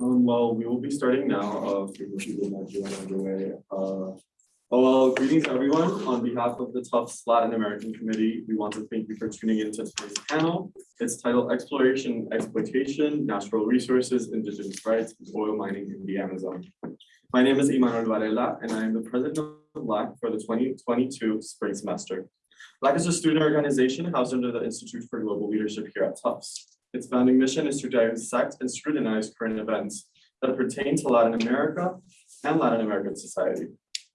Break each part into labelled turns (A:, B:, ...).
A: Um, well, we will be starting now, uh, people underway. Uh, oh, well, greetings everyone. On behalf of the Tufts Latin American Committee, we want to thank you for tuning in to today's panel. It's titled Exploration, Exploitation, Natural Resources, Indigenous Rights, and Oil Mining in the Amazon. My name is Imanol Varela, and I am the president of LAC for the twenty twenty-two spring semester. LAC is a student organization housed under the Institute for Global Leadership here at Tufts. Its founding mission is to dissect and scrutinize current events that pertain to Latin America and Latin American society.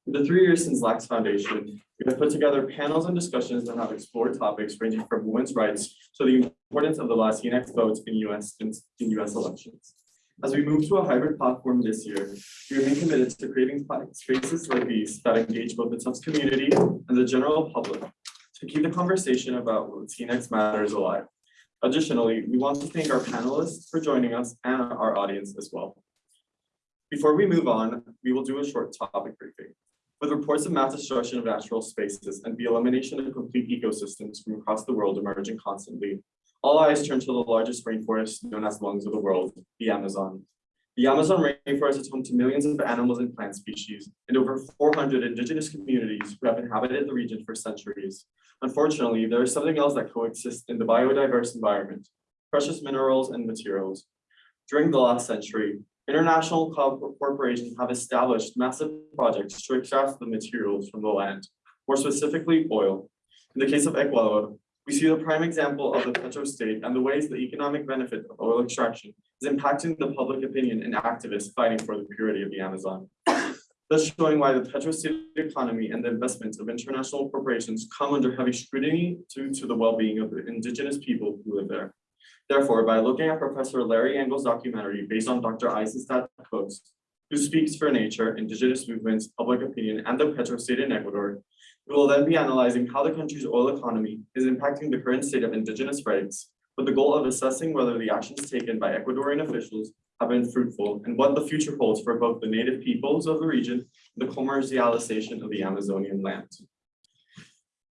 A: In the three years since LAC's foundation, we have put together panels and discussions that have explored topics ranging from women's rights to the importance of the Latinx vote in US, in in US elections. As we move to a hybrid platform this year, we remain committed to creating spaces like these that engage both the Tufts community and the general public to keep the conversation about Latinx matters alive. Additionally, we want to thank our panelists for joining us and our audience as well. Before we move on, we will do a short topic briefing. With reports of mass destruction of natural spaces and the elimination of complete ecosystems from across the world emerging constantly, all eyes turn to the largest rainforest known as lungs of the world, the Amazon. The Amazon rainforest is home to millions of animals and plant species and over 400 indigenous communities who have inhabited the region for centuries. Unfortunately, there is something else that coexists in the biodiverse environment, precious minerals and materials. During the last century, international co- corporations have established massive projects to extract the materials from the land, more specifically oil. In the case of Ecuador, we see the prime example of the petrostate and the ways the economic benefit of oil extraction is impacting the public opinion and activists fighting for the purity of the Amazon. Thus showing why the petrostate economy and the investments of international corporations come under heavy scrutiny due to the well-being of the indigenous people who live there. Therefore, by looking at Professor Larry Engel's documentary based on Dr. Eisenstadt quotes, who speaks for nature, indigenous movements, public opinion, and the petrostate in Ecuador, we will then be analyzing how the country's oil economy is impacting the current state of indigenous rights with the goal of assessing whether the actions taken by Ecuadorian officials have been fruitful and what the future holds for both the native peoples of the region and the commercialization of the Amazonian land.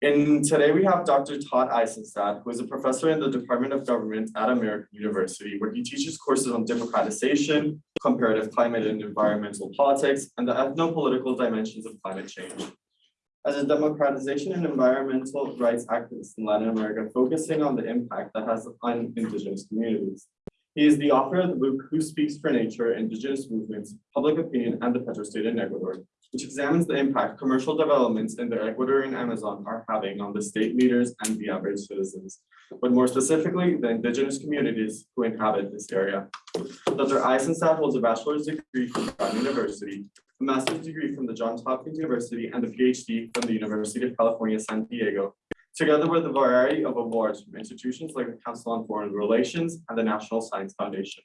A: And today we have Dr. Todd Eisenstadt, who is a professor in the Department of Government at American University, where he teaches courses on democratization, comparative climate and environmental politics, and the ethno-political dimensions of climate change. As a democratization and environmental rights activist in Latin America, focusing on the impact that has on indigenous communities. He is the author of the book Who Speaks for Nature, Indigenous Movements, Public Opinion, and the Petrostate in Ecuador, which examines the impact commercial developments in the Ecuadorian Amazon are having on the state leaders and the average citizens, but more specifically, the indigenous communities who inhabit this area. Dr. Eisenstadt holds a bachelor's degree from Brown University, a master's degree from the Johns Hopkins University, and a PhD from the University of California, San Diego, together with a variety of awards from institutions like the Council on Foreign Relations and the National Science Foundation.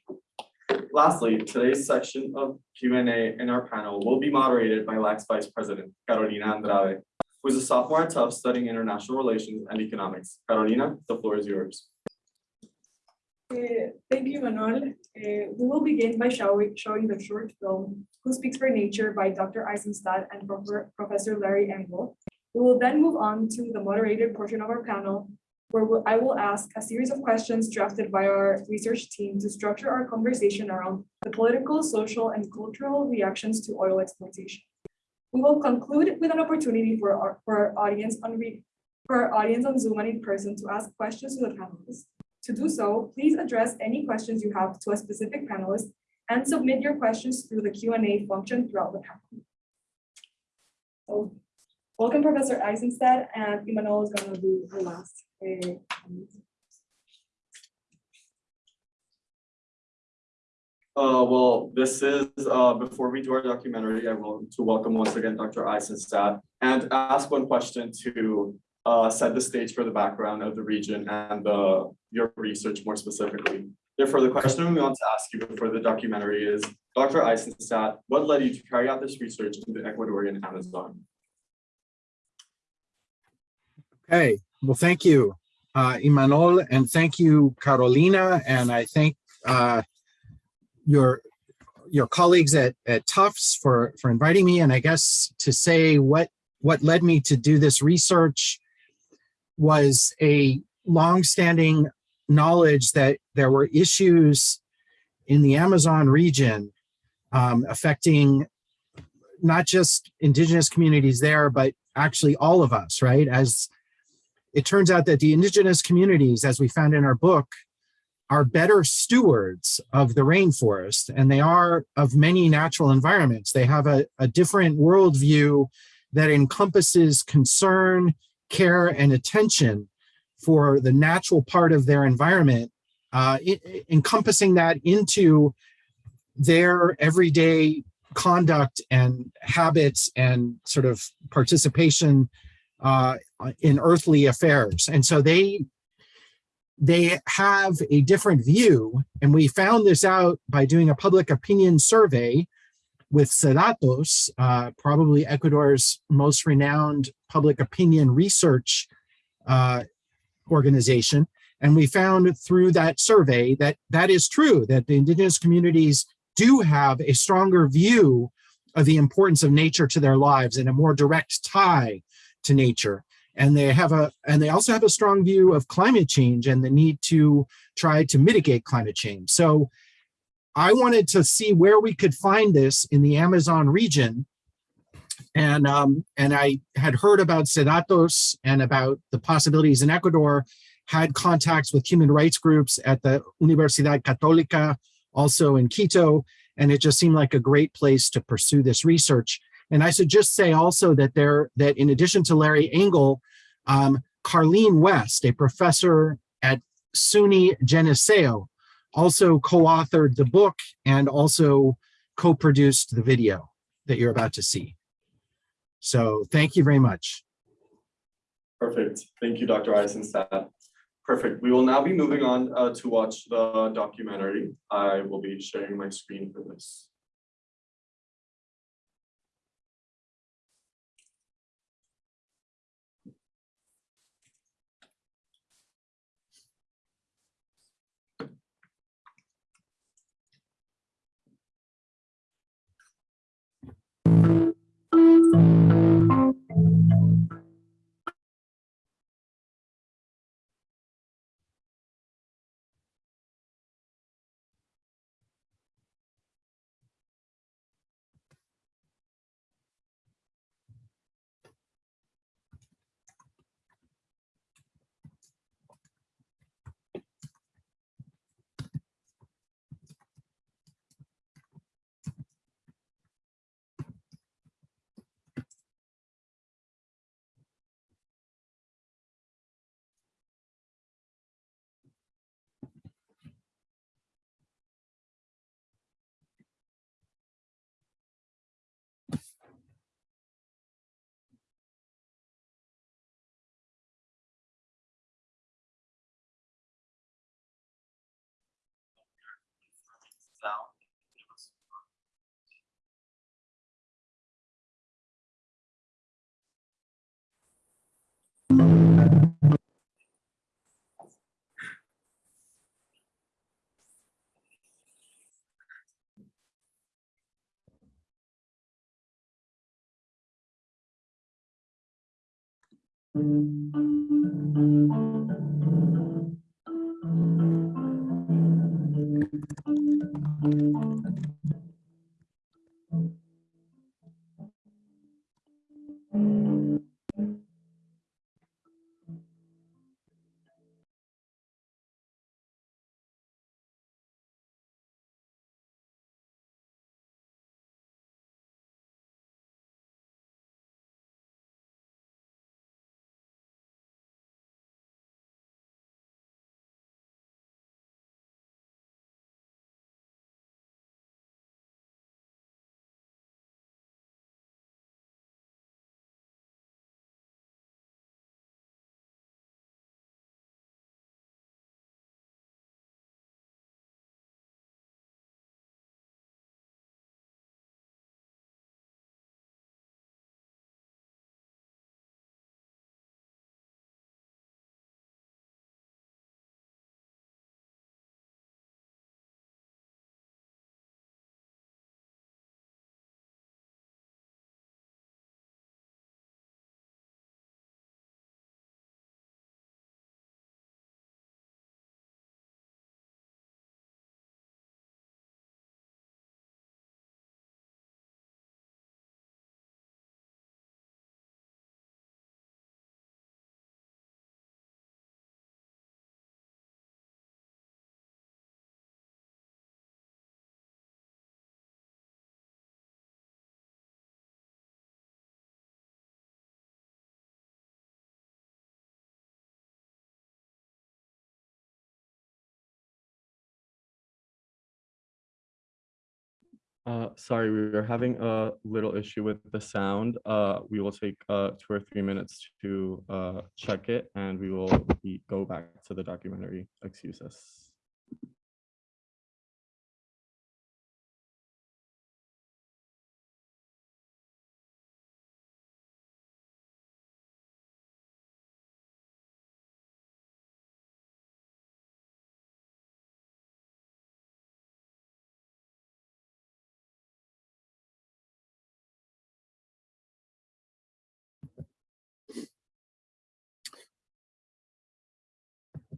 A: Lastly, today's section of Q and A in our panel will be moderated by LAC's Vice President, Carolina Andrade, who is a sophomore at Tufts studying international relations and economics. Carolina, the floor is yours.
B: Uh, Thank you, Manuel. Uh, We will begin by showing, showing the short film Who Speaks for Nature by Dr. Eisenstadt and Prof- Professor Larry Engel. We will then move on to the moderated portion of our panel, where I will ask a series of questions drafted by our research team to structure our conversation around the political, social, and cultural reactions to oil exploitation. We will conclude with an opportunity for our, for our audience on, for our audience on Zoom and in person to ask questions to the panelists. To do so, please address any questions you have to a specific panelist and submit your questions through the Q and A function throughout the panel. So, welcome Professor Eisenstadt and Imanol is going to do the last. Uh,
A: well, this is, uh, before we do our documentary, I want to welcome once again Dr. Eisenstadt and ask one question to, uh, set the stage for the background of the region and, uh, your research more specifically. Therefore, the question we want to ask you before the documentary is, Dr. Eisenstadt, what led you to carry out this research in the Ecuadorian Amazon?
C: Okay, well, thank you, uh, Imanol, and thank you, Carolina, and I thank uh, your your colleagues at, at Tufts for, for inviting me. And I guess to say what, what led me to do this research was a longstanding knowledge that there were issues in the Amazon region um, affecting not just indigenous communities there, but actually all of us, right? As it turns out that the indigenous communities, as we found in our book, are better stewards of the rainforest and they are of many natural environments. They have a, a different worldview that encompasses concern, care, and attention for the natural part of their environment, uh, i- i- encompassing that into their everyday conduct and habits and sort of participation uh, in earthly affairs. And so they they have a different view. And we found this out by doing a public opinion survey with Cedatos, uh, probably Ecuador's most renowned public opinion research uh, organization. And we found through that survey that that is true, that the indigenous communities do have a stronger view of the importance of nature to their lives and a more direct tie to nature and they have a and they also have a strong view of climate change and the need to try to mitigate climate change. So i wanted to see where we could find this in the amazon region. And um and i had heard about Cedatos and about the possibilities in ecuador had contacts with human rights groups at the universidad católica also in quito and it just seemed like a great place to pursue this research and I should just say also that there that in addition to Larry Engel, um, Karleen West, a professor at SUNY Geneseo, also co-authored the book and also co-produced the video that you're about to see. So thank you very much.
A: Perfect. Thank you, Dr. Eisenstadt. Perfect. We will now be moving on uh, to watch the documentary. I will be sharing my screen for this. you tal. Thank you. Uh, sorry, we were having a little issue with the sound. Uh, we will take uh two or three minutes to uh check it and we will be, go back to the documentary. Excuse us.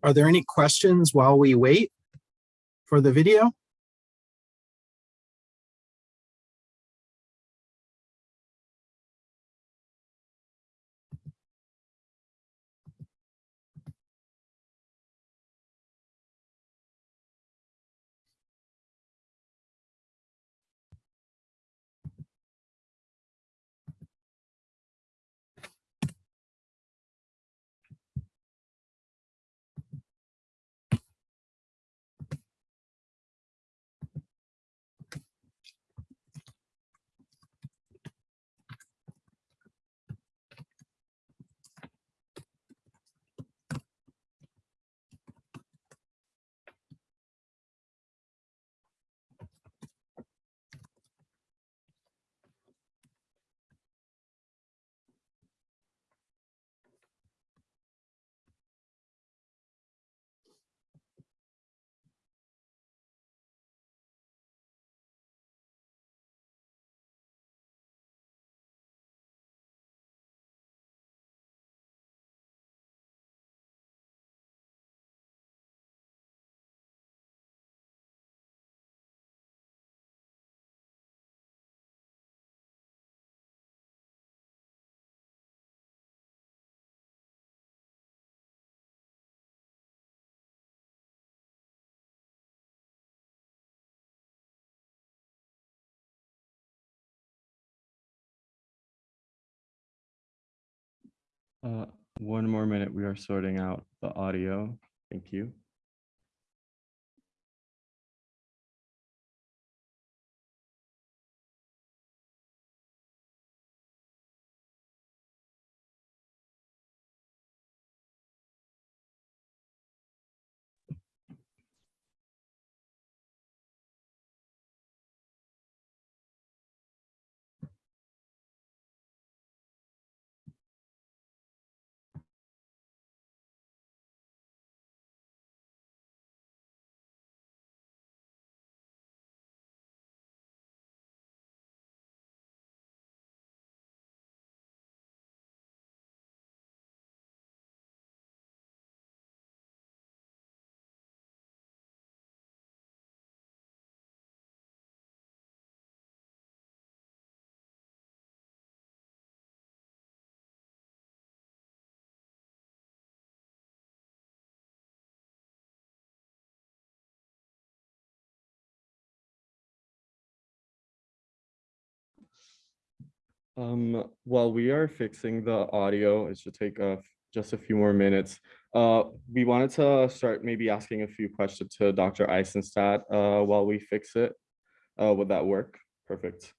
C: Are there any questions while we wait for the video?
A: Uh, one more minute. We are sorting out the audio. Thank you. Um, while we are fixing the audio, it should take a, just a few more minutes. Uh, we wanted to start maybe asking a few questions to Dr. Eisenstadt, uh, while we fix it. Uh, would that work? Perfect.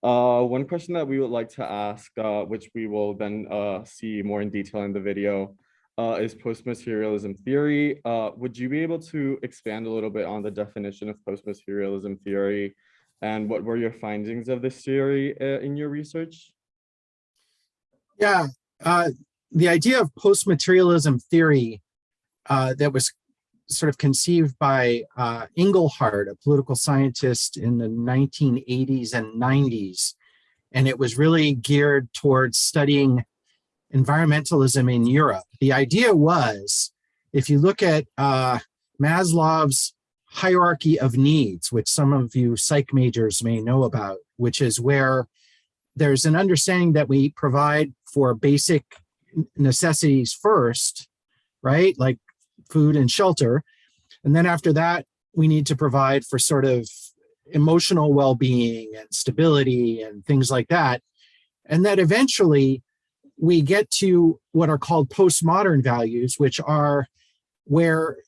A: Uh, one question that we would like to ask, uh, which we will then, uh, see more in detail in the video, uh, is post-materialism theory. Uh, would you be able to expand a little bit on the definition of post-materialism theory? And what were your findings of this theory uh, in your research?
C: Yeah, uh, the idea of post-materialism theory uh, that was sort of conceived by uh, a political scientist in the 1980s and 90s. And it was really geared towards studying environmentalism in Europe. The idea was, if you look at uh, Maslow's hierarchy of needs, which some of you psych majors may know about, which is where there's an understanding that we provide for basic necessities first, right? Like food and shelter. And then after that, we need to provide for sort of emotional well-being and stability and things like that. And that eventually we get to what are called postmodern values, which are where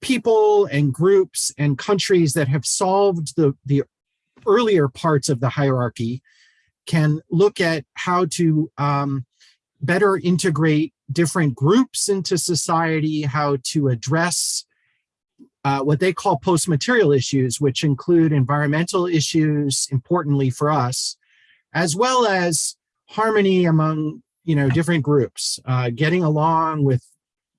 C: people and groups and countries that have solved the, the earlier parts of the hierarchy can look at how to um, better integrate different groups into society, how to address uh, what they call post-material issues, which include environmental issues, importantly for us, as well as harmony among you know different groups, uh, getting along with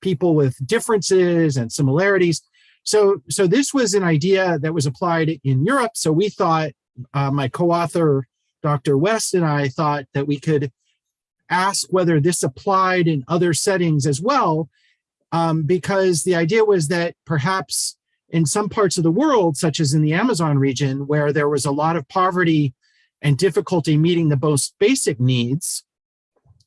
C: people with differences and similarities. So, so this was an idea that was applied in Europe. So we thought, uh, my co-author, Dr. West and I thought that we could ask whether this applied in other settings as well, um, because the idea was that perhaps in some parts of the world, such as in the Amazon region, where there was a lot of poverty and difficulty meeting the most basic needs,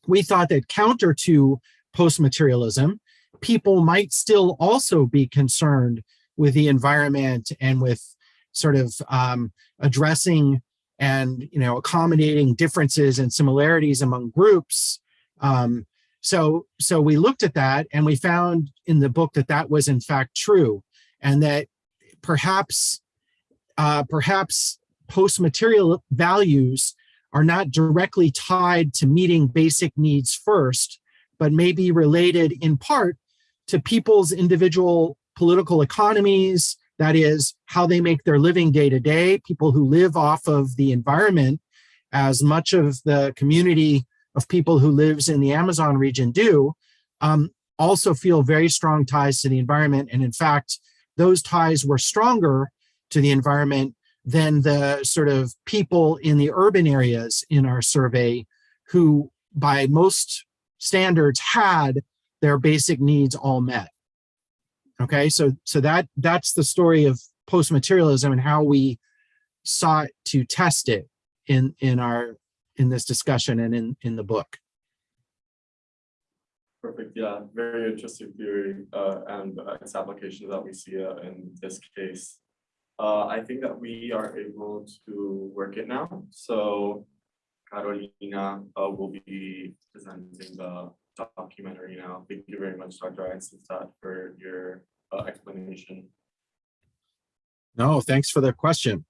C: we thought that counter to post-materialism, people might still also be concerned with the environment and with sort of um, addressing and you know accommodating differences and similarities among groups. Um, so so we looked at that and we found in the book that that was in fact true, and that perhaps uh, perhaps post-material values are not directly tied to meeting basic needs first, but may be related in part to people's individual political economies, that is how they make their living day to day, people who live off of the environment, as much of the community of people who lives in the Amazon region do, um, also feel very strong ties to the environment. And in fact, those ties were stronger to the environment than the sort of people in the urban areas in our survey who by most standards had their basic needs all met. Okay, so so that that's the story of post-materialism and how we sought to test it in in our in this discussion and in in the book.
A: Perfect, yeah, very interesting theory uh, and uh, its application that we see uh, in this case. Uh, I think that we are able to work it now. So Carolina uh, will be presenting the documentary now. Thank you very much, Dr. Eisenstadt, for your uh, explanation.
C: No, thanks for the question.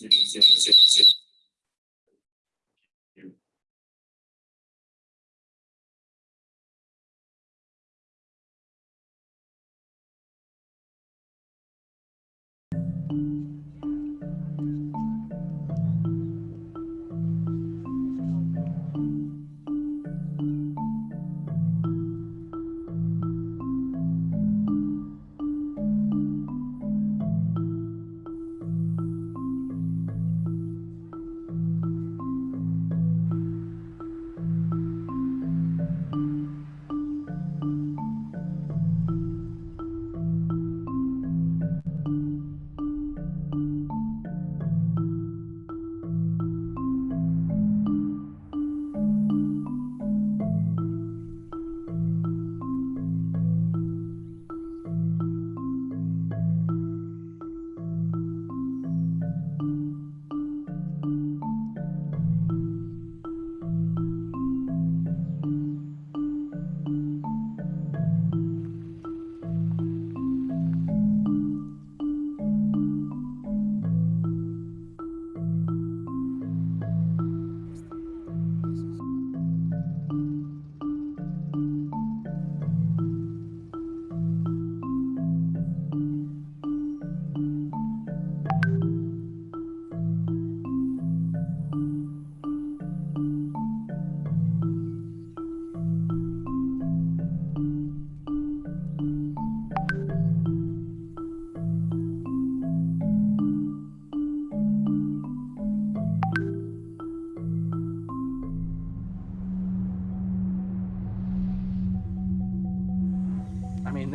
A: You can see the- You.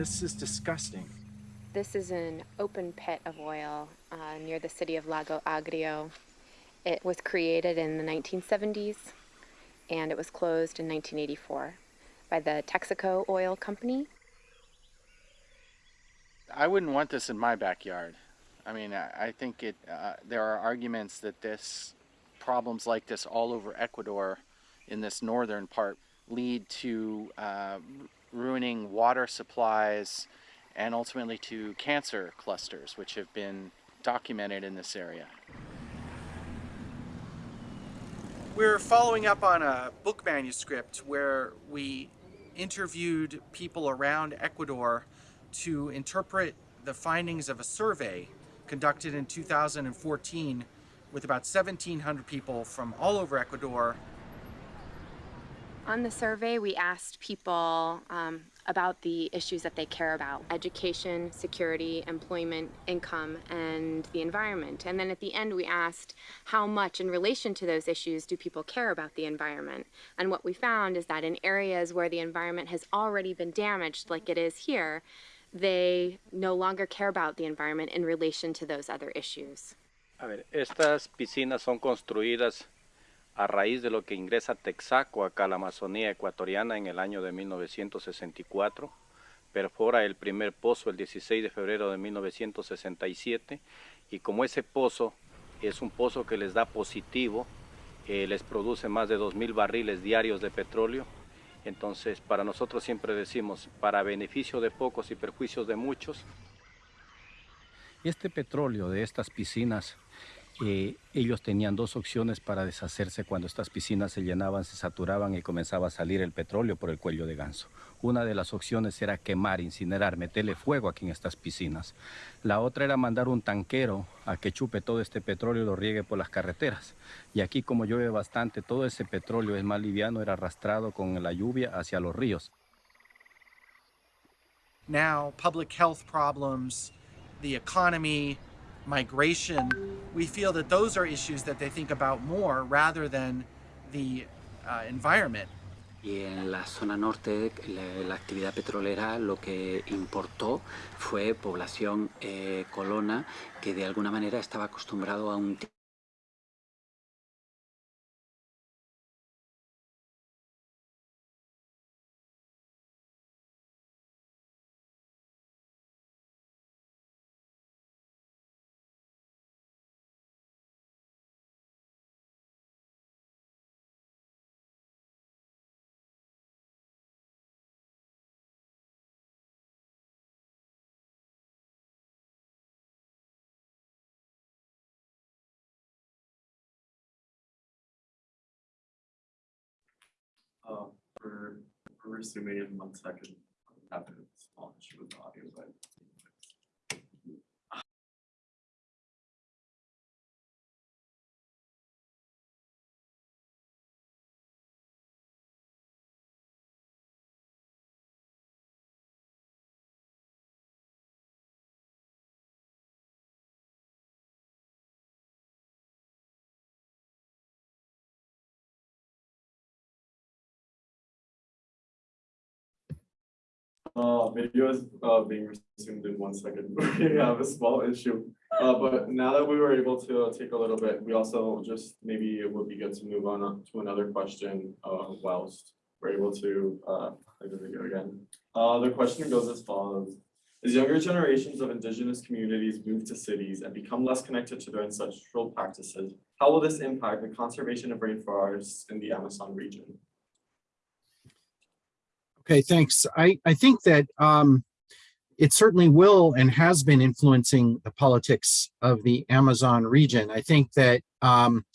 C: This is disgusting.
D: This is an open pit of oil uh, near the city of Lago Agrio. It was created in the 1970s and it was closed in 1984 by the Texaco Oil Company.
E: I wouldn't want this in my backyard. I mean, I, I think it. Uh, there are arguments that this problems like this all over Ecuador, in this northern part, lead to uh, ruining water supplies, and ultimately to cancer clusters, which have been documented in this area.
F: We're following up on a book manuscript where we interviewed people around Ecuador to interpret the findings of a survey conducted in 2014 with about 1,700 people from all over Ecuador
D: On the survey, we asked people um, about the issues that they care about education, security, employment, income, and the environment. And then at the end, we asked how much, in relation to those issues, do people care about the environment? And what we found is that in areas where the environment has already been damaged, like it is here, they no longer care about the environment in relation to those other issues.
G: A ver, estas piscinas son construidas a raíz de lo que ingresa Texaco acá a la Amazonía ecuatoriana en el año de 1964. Perfora el primer pozo el 16 de febrero de 1967 y como ese pozo es un pozo que les da positivo, eh, les produce más de 2.000 barriles diarios de petróleo. Entonces, para nosotros siempre decimos, para beneficio de pocos y perjuicios de muchos, este petróleo de estas piscinas, eh, ellos tenían dos opciones para deshacerse cuando estas piscinas se llenaban, se saturaban y comenzaba a salir el petróleo por el cuello de ganso. Una de las opciones era quemar, incinerar, meterle fuego aquí en estas piscinas. La otra era mandar un tanquero a que chupe todo este petróleo y lo riegue por las carreteras. Y aquí como llueve bastante, todo ese petróleo es más liviano, era arrastrado con la lluvia hacia los ríos.
F: now public health problems, the economy, migration, we feel that those are issues that they think about more rather than the uh, environment.
H: Y en la zona norte, la, la actividad petrolera lo que importó fue población eh, colona que de alguna manera estaba acostumbrado a un
A: Uh, we're, we're resuming in one second. Small issue with the audio, but. Uh, video is, uh, being resumed in one second. We have a small issue. Uh, but now that we were able to uh, take a little bit, we also just, maybe it would be good to move on to another question, uh, whilst we're able to, uh, the video again. Uh, the question goes as follows. As younger generations of indigenous communities move to cities and become less connected to their ancestral practices, how will this impact the conservation of rainforests in the Amazon region?
C: Okay, thanks. I, I think that um, it certainly will and has been influencing the politics of the Amazon region. I think that, um,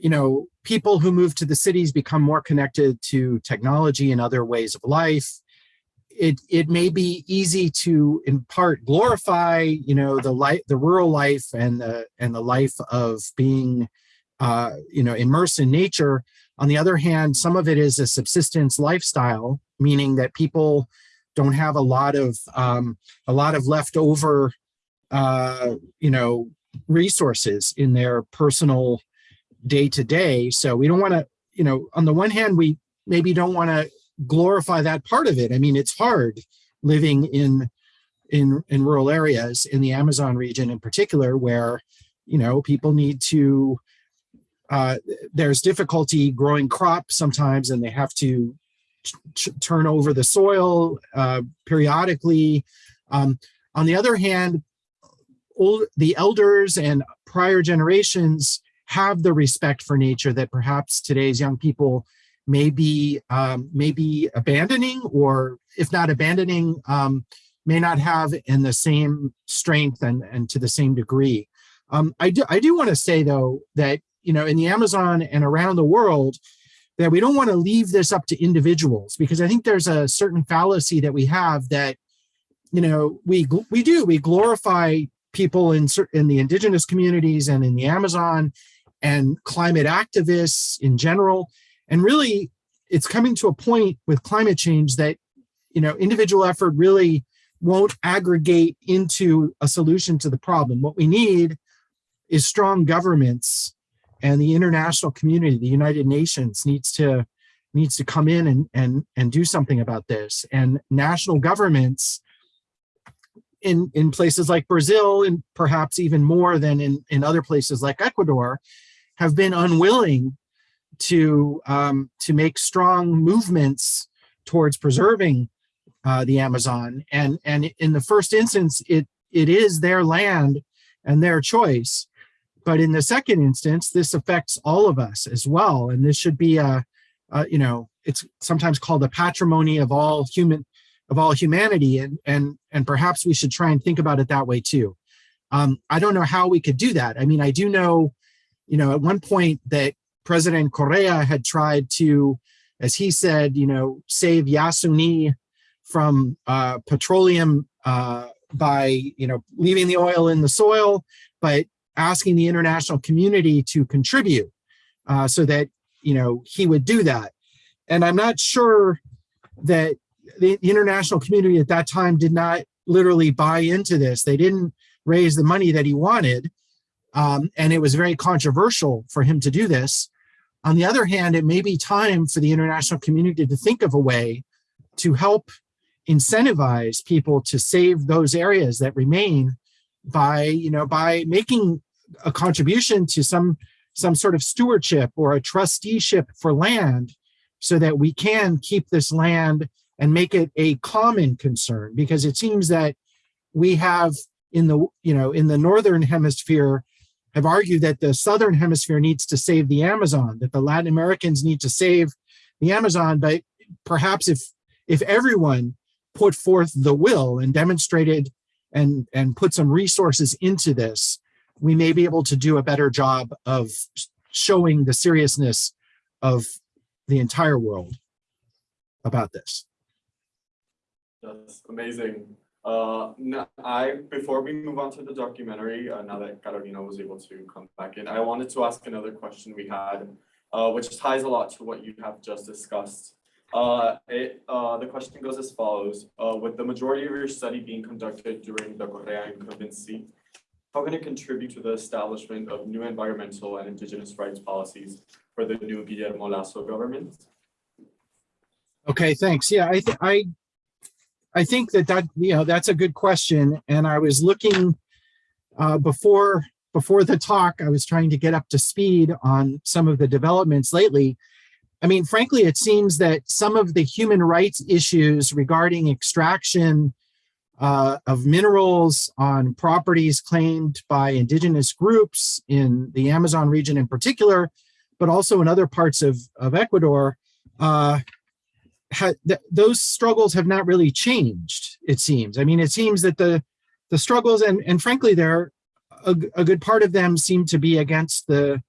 C: you know, people who move to the cities become more connected to technology and other ways of life. It, it may be easy to, in part, glorify, you know, the life, the rural life and the and the life of being, uh, you know, immersed in nature. On the other hand, some of it is a subsistence lifestyle, meaning that people don't have a lot of um, a lot of leftover, uh, you know, resources in their personal day to day. So we don't want to, you know, on the one hand, we maybe don't want to glorify that part of it. I mean, it's hard living in in in rural areas in the Amazon region in particular, where you know people need to. Uh, there's difficulty growing crops sometimes, and they have to turn over the soil uh, periodically. Um, on the other hand, old, the elders and prior generations have the respect for nature that perhaps today's young people may be um, may be abandoning, or if not abandoning, um, may not have in the same strength and, and to the same degree. Um, I do I do want to say though that you know in the Amazon and around the world that we don't want to leave this up to individuals because I think there's a certain fallacy that we have that you know we we do we glorify people in in the indigenous communities and in the Amazon and climate activists in general. And really it's coming to a point with climate change that you know individual effort really won't aggregate into a solution to the problem. What we need is strong governments and the international community the united nations needs to needs to come in and and and do something about this and national governments in in places like brazil and perhaps even more than in in other places like ecuador have been unwilling to um, to make strong movements towards preserving uh, the Amazon. And and in the first instance, it it is their land and their choice. But in the second instance, this affects all of us as well. And this should be a, a you know, it's sometimes called the patrimony of all human of all humanity. And and and perhaps we should try and think about it that way too. Um, I don't know how we could do that. I mean, I do know, you know, at one point that President Correa had tried to, as he said, you know, save Yasuni from uh, petroleum uh, by, you know, leaving the oil in the soil, but asking the international community to contribute uh, so that, you know, he would do that. And I'm not sure that the international community at that time did not literally buy into this. They didn't raise the money that he wanted. Um, and it was very controversial for him to do this. On the other hand, it may be time for the international community to think of a way to help incentivize people to save those areas that remain by, you know, by making a contribution to some some sort of stewardship or a trusteeship for land so that we can keep this land and make it a common concern. Because it seems that we have in the you know in the northern hemisphere have argued that the southern hemisphere needs to save the Amazon, that the Latin Americans need to save the Amazon, but perhaps if if everyone put forth the will and demonstrated and and put some resources into this, we may be able to do a better job of showing the seriousness of the entire world about this.
A: That's amazing. Uh, I, before we move on to the documentary, uh, now that Carolina was able to come back in, I wanted to ask another question we had, uh, which ties a lot to what you have just discussed. Uh, it, uh, the question goes as follows, uh, with the majority of your study being conducted during the Correa incumbency, how can it contribute to the establishment of new environmental and indigenous rights policies for the new Guillermo Lasso government?
C: Okay, thanks. Yeah, I, I, I think that that, you know, that's a good question. And I was looking uh, before, before the talk, I was trying to get up to speed on some of the developments lately. I mean, frankly, it seems that some of the human rights issues regarding extraction uh, of minerals on properties claimed by indigenous groups in the Amazon region in particular, but also in other parts of, of Ecuador, uh, th- those struggles have not really changed, it seems. I mean, it seems that the, the struggles, and, and frankly, there a, a good part of them seem to be against the,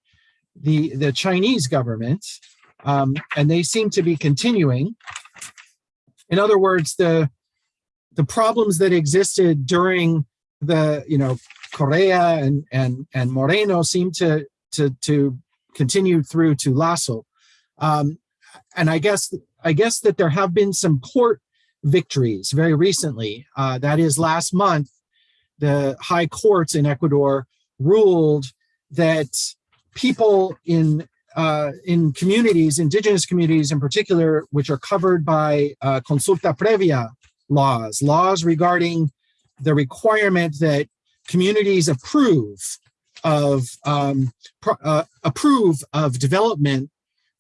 C: the, the Chinese government, um, and they seem to be continuing. In other words, the, the problems that existed during the you know Correa and and and Moreno seem to to to continue through to Lasso, um, and I guess I guess that there have been some court victories very recently. Uh, that is last month, the high courts in Ecuador ruled that people in uh, in communities, indigenous communities in particular, which are covered by uh, consulta previa laws, laws regarding the requirement that communities approve of um, uh, approve of development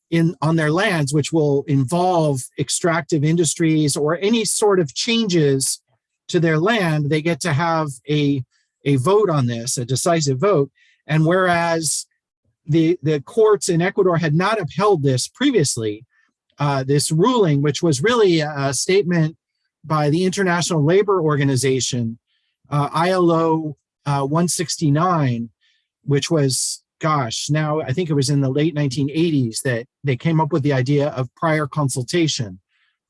C: in on their lands, which will involve extractive industries or any sort of changes to their land. They get to have a a vote on this, a decisive vote. And whereas the the courts in Ecuador had not upheld this previously, uh, this ruling, which was really a statement by the International Labor Organization, uh, ILO uh, 169, which was, gosh, now I think it was in the late 1980s that they came up with the idea of prior consultation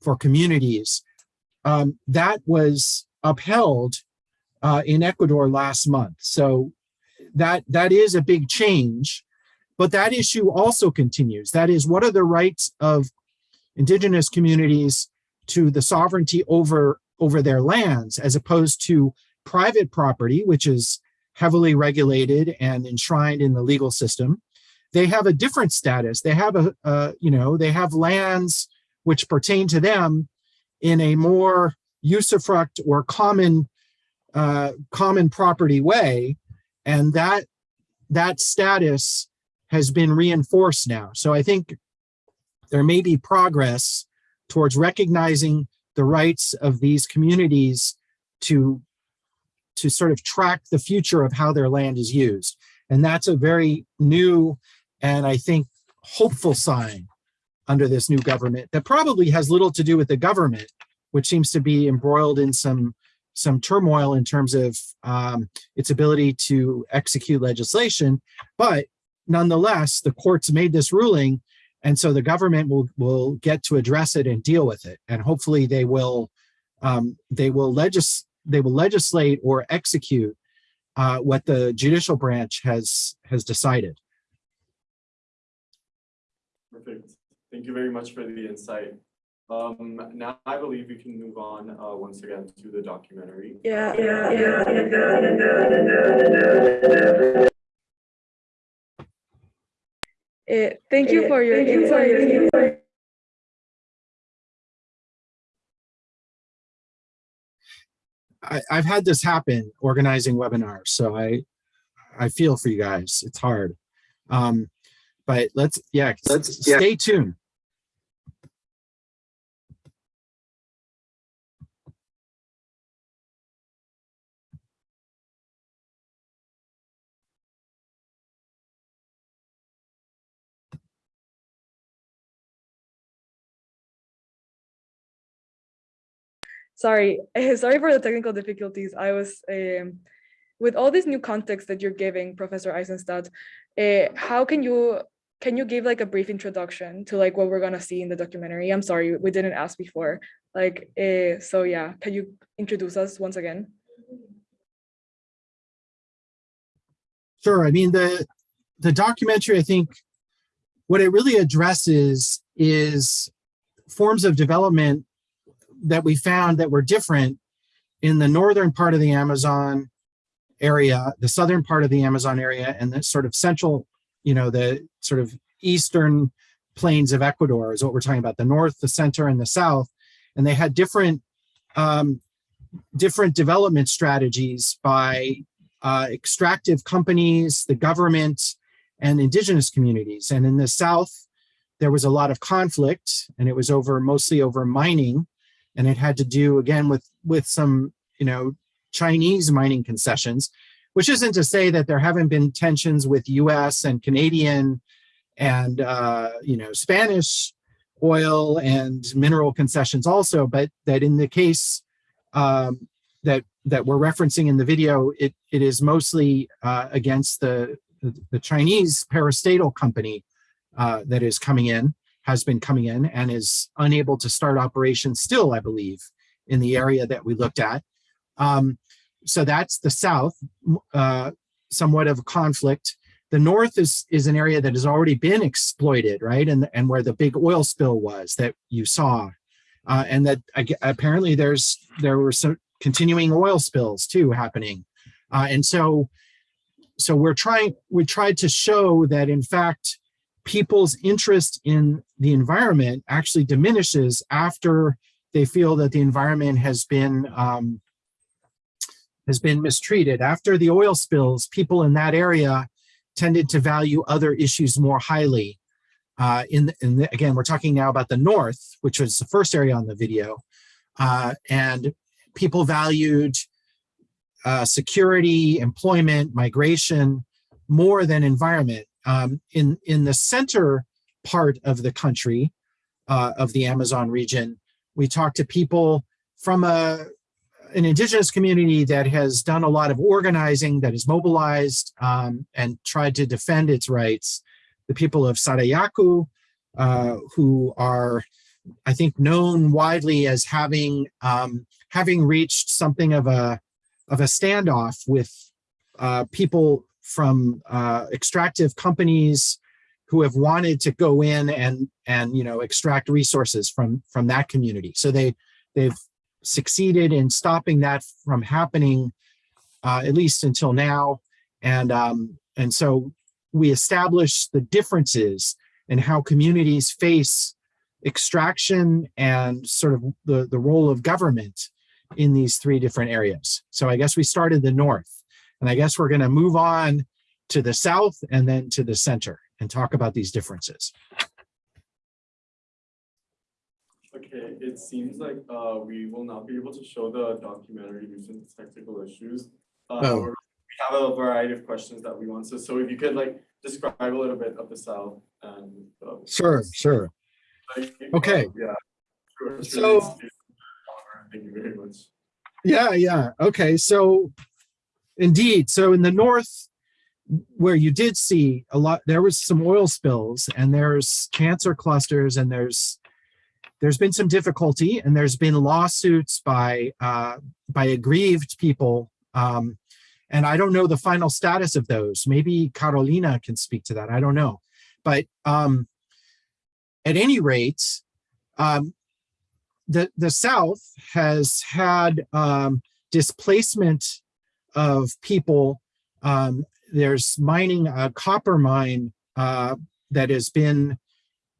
C: for communities. Um, that was upheld uh, in Ecuador last month. So that that is a big change, but that issue also continues. That is, what are the rights of indigenous communities to the sovereignty over over their lands as opposed to private property, which is heavily regulated and enshrined in the legal system. They have a different status. They have a, you know, they have lands which pertain to them in a more usufruct or common uh, common property way, and that that status has been reinforced now. So I think there may be progress towards recognizing the rights of these communities to to sort of track the future of how their land is used. And that's a very new and I think hopeful sign under this new government that probably has little to do with the government, which seems to be embroiled in some some turmoil in terms of um, its ability to execute legislation. But nonetheless, the courts made this ruling and so the government will will get to address it and deal with it and hopefully they will um, they will legis they will legislate or execute uh, what the judicial branch has has decided
A: Perfect. Thank you very much for the insight. Um, now I believe we can move on, uh, once again to the documentary.
B: Yeah, yeah, yeah. Uh, thank you for your insight.
C: I, I've had this happen organizing webinars so I I feel for you guys it's hard um, but let's yeah let's
A: yeah.
C: stay tuned
B: Sorry, sorry for the technical difficulties. I was um, with all this new context that you're giving, Professor Eisenstadt. Uh, how can you can you give like a brief introduction to like what we're gonna see in the documentary? I'm sorry, we didn't ask before. Like, uh, so yeah, can you introduce us once again?
C: Sure. I mean, the the documentary, I think, what it really addresses is forms of development that we found that were different in the northern part of the Amazon area, the southern part of the Amazon area, and the sort of central, you know, the sort of eastern plains of Ecuador is what we're talking about, the north, the center, and the south. And they had different um, different development strategies by uh, extractive companies, the government, and indigenous communities. And in the South, there was a lot of conflict and it was over mostly over mining. And it had to do again with, with some, you know, Chinese mining concessions, which isn't to say that there haven't been tensions with US and Canadian and, uh, you know, Spanish oil and mineral concessions also, but that in the case um, that that we're referencing in the video, it, it is mostly uh, against the, the, Chinese parastatal company uh, that is coming in, has been coming in and is unable to start operations still, I believe, in the area that we looked at. Um, so that's the South, uh, somewhat of a conflict. The North is, is an area that has already been exploited, right? And, and where the big oil spill was that you saw. Uh, and that apparently there's there were some continuing oil spills too happening. Uh, and so, so we're trying, we tried to show that in fact, people's interest in the environment actually diminishes after they feel that the environment has been um, has been mistreated. After the oil spills, people in that area tended to value other issues more highly. Uh, in, the- in the, again, we're talking now about the North, which was the first area on the video. Uh, and people valued uh, security, employment, migration, more than environment. Um, in, in the center part of the country, uh, of the Amazon region, we talked to people from a, an indigenous community that has done a lot of organizing, that is mobilized um, and tried to defend its rights. The people of Sarayaku, uh, who are, I think, known widely as having um, having reached something of a of a standoff with uh, people from uh, extractive companies who have wanted to go in and and you know extract resources from from that community. So they they've succeeded in stopping that from happening uh, at least until now. And um, and so we establish the differences in how communities face extraction and sort of the, the role of government in these three different areas. So I guess we started the north and I guess we're going to move on to the south and then to the center and talk about these differences.
A: Okay, it seems like uh we will not be able to show the documentary due to technical issues. Uh,
C: Oh.
A: We have a variety of questions that we want to, so if you could like describe a little bit of the south and. uh,
C: Sure, sure.
A: like,
C: Okay.
A: Yeah. Sure,
C: So-
A: really. Thank you very much.
C: Yeah, yeah. Okay, so indeed, so in the north, where you did see a lot, there was some oil spills and there's cancer clusters and there's there's been some difficulty and there's been lawsuits by uh, by aggrieved people. Um, and I don't know the final status of those. Maybe Carolina can speak to that. I don't know. But um, at any rate, um, the, the South has had um, displacement of people. Um, there's mining a copper mine uh, that has been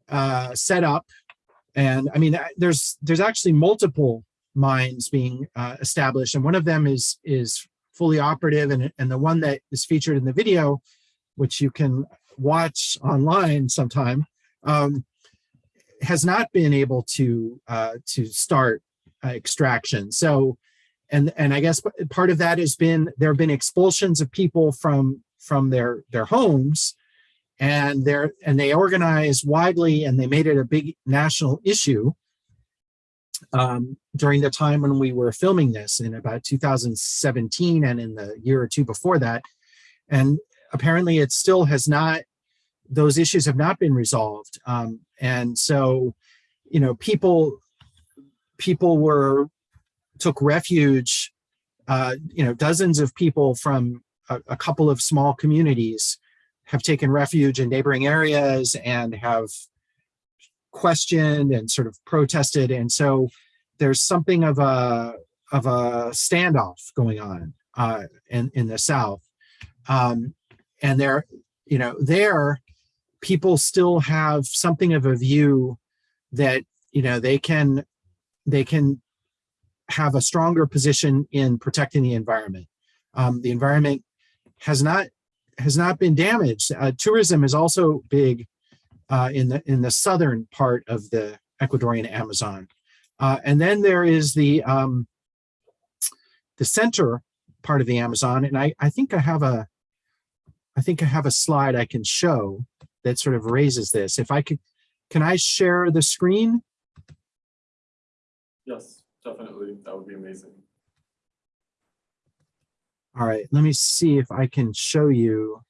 C: uh, set up. And I mean, uh, there's there's actually multiple mines being uh, established, and one of them is is fully operative, and and the one that is featured in the video, which you can watch online sometime, um, has not been able to uh, to start uh, extraction. So, and and I guess part of that has been there have been expulsions of people from from their their homes, and they're and they organized widely and they made it a big national issue um, during the time when we were filming this in about 2017 and in the year or two before that. And apparently it still has not, those issues have not been resolved. Um, and so, you know, people, people were, took refuge, uh, you know, dozens of people from a, a couple of small communities have taken refuge in neighboring areas and have questioned and sort of protested. And so there's something of a of a standoff going on uh, in in the South, um, and there, you know, there, people still have something of a view that you know they can they can have a stronger position in protecting the environment. Um, the environment has not has not been damaged. Uh, tourism is also big uh, in the in the southern part of the Ecuadorian Amazon, uh, and then there is the um, the center part of the Amazon, and I I think I have a I think I have a slide I can show that sort of raises this. If I could, can I share the screen?
A: Yes, definitely, that would be amazing.
C: All right, let me see if I can show you.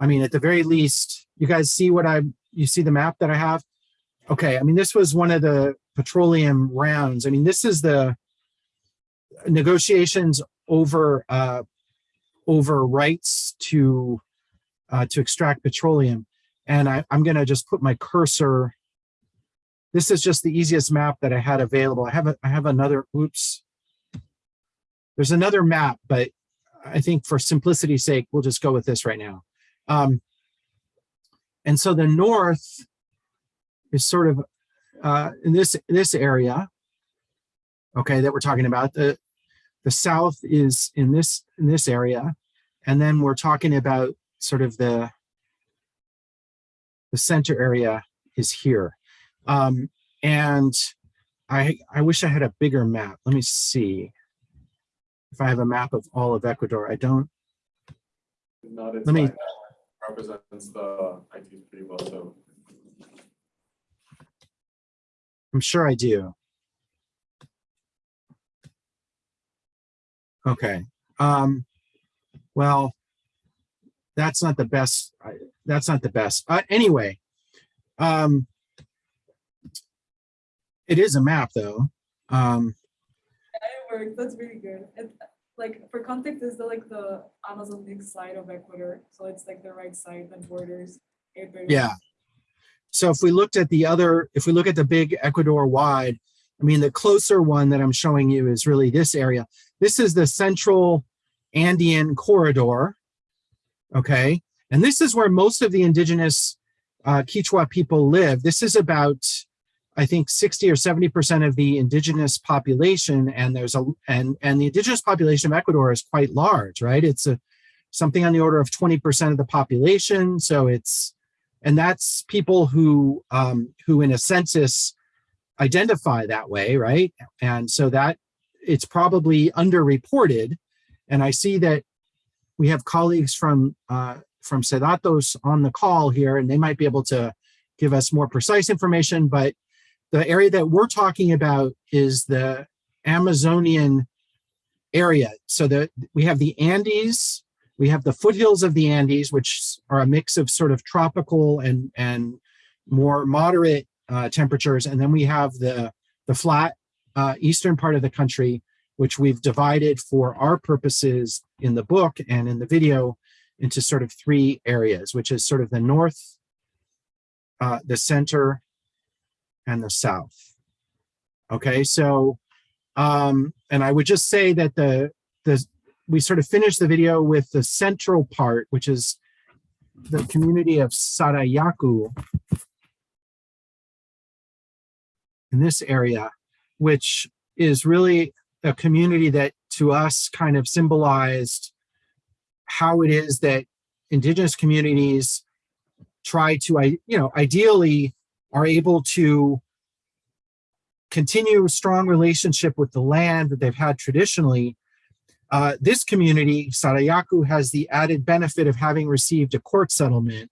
C: I mean, at the very least, you guys see what I, you see the map that I have? Okay, I mean, this was one of the petroleum rounds. I mean, this is the negotiations over, uh, over rights to, uh, to extract petroleum. And I, I'm gonna just put my cursor this is just the easiest map that I had available. I have a, I have another, oops. There's another map, but I think for simplicity's sake, we'll just go with this right now. Um, and so the north, is sort of uh, in this this area. Okay, that we're talking about. The the south is in this in this area, and then we're talking about sort of the the center area is here. Um, and I I wish I had a bigger map. Let me see if I have a map of all of Ecuador. I don't.
A: Not
C: Let me-
A: Represents the IT pretty well, so.
C: I'm sure I do. Okay. Um, well, that's not the best. That's not the best. Uh, anyway, um, it is a map though. Um,
B: It that's really good. And like, for context, is the like the Amazonic side of Ecuador, so it's like the right side that borders.
C: Yeah. So if we looked at the other, if we look at the big Ecuador wide, I mean, the closer one that I'm showing you is really this area. This is the central Andean corridor. Okay. And this is where most of the indigenous uh, Quechua people live. This is about, I think 60 or 70% of the indigenous population. And there's a, and, and the indigenous population of Ecuador is quite large, right? It's a, something on the order of 20% of the population. So it's, and that's people who um, who in a census identify that way, right? And so that it's probably underreported. And I see that we have colleagues from uh, from Cedatos on the call here, and they might be able to give us more precise information. But the area that we're talking about is the Amazonian area. So that we have the Andes, we have the foothills of the Andes, which are a mix of sort of tropical and, and more moderate uh, temperatures. And then we have the, the flat uh, eastern part of the country, which we've divided for our purposes in the book and in the video into sort of three areas, which is sort of the north, uh, the center, and the south. Okay, so, um, and I would just say that the, the, we sort of finished the video with the central part, which is the community of Sarayaku in this area, which is really a community that to us kind of symbolized how it is that indigenous communities try to, I you know, ideally are able to continue a strong relationship with the land that they've had traditionally, uh, this community, Sarayaku, has the added benefit of having received a court settlement.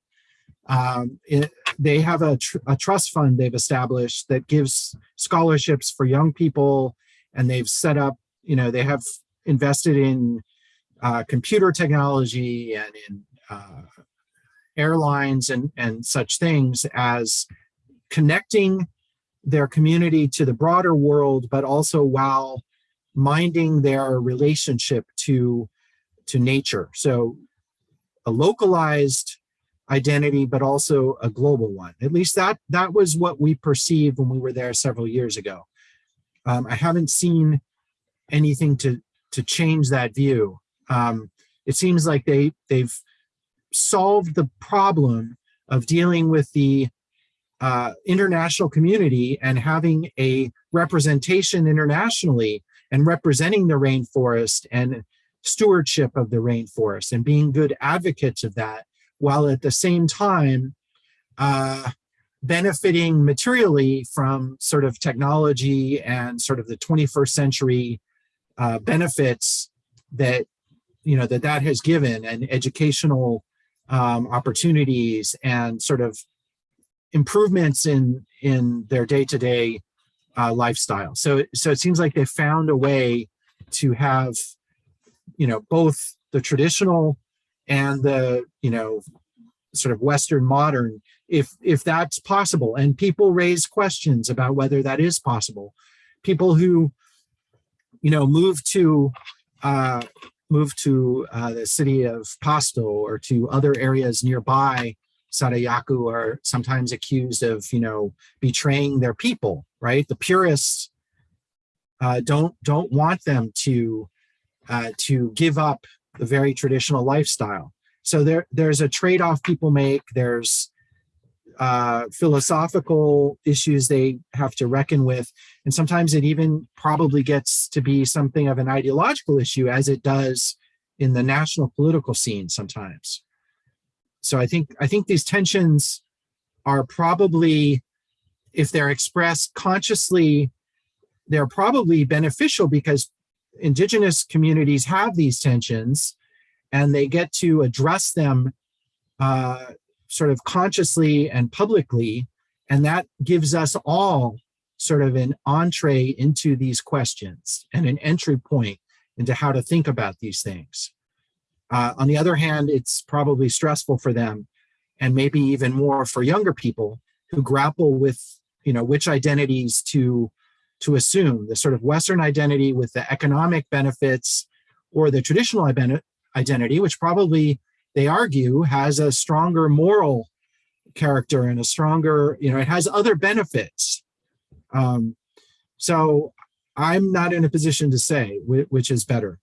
C: Um, it- they have a, tr- a trust fund they've established that gives scholarships for young people, and they've set up, you know, they have invested in uh, computer technology and in uh, airlines and, and such things as connecting their community to the broader world, but also while minding their relationship to to nature. So a localized identity, but also a global one. At least that that was what we perceived when we were there several years ago. Um, I haven't seen anything to to change that view. Um, it seems like they they've solved the problem of dealing with the uh, international community and having a representation internationally and representing the rainforest and stewardship of the rainforest and being good advocates of that, while at the same time uh, benefiting materially from sort of technology and sort of the 21st century uh, benefits that you know that that has given and educational um, opportunities and sort of improvements in in their day-to-day uh, lifestyle. So so it seems like they found a way to have you know both the traditional and the you know sort of Western modern, if if that's possible. And people raise questions about whether that is possible. People who you know move to uh, move to uh, the city of Pasto or to other areas nearby Sarayaku are sometimes accused of, you know, betraying their people, right? The purists uh, don't don't want them to uh, to give up the very traditional lifestyle. So there there's a trade-off people make. There's uh, philosophical issues they have to reckon with. And sometimes it even probably gets to be something of an ideological issue as it does in the national political scene sometimes. So I think, I think these tensions are probably, if they're expressed consciously, they're probably beneficial because indigenous communities have these tensions and they get to address them uh, sort of consciously and publicly. And that gives us all sort of an entree into these questions and an entry point into how to think about these things. Uh, on the other hand, it's probably stressful for them and maybe even more for younger people who grapple with, you know, which identities to, to assume, the sort of Western identity with the economic benefits or the traditional identity, which probably they argue has a stronger moral character and a stronger, you know, it has other benefits. Um, so I'm not in a position to say which is better.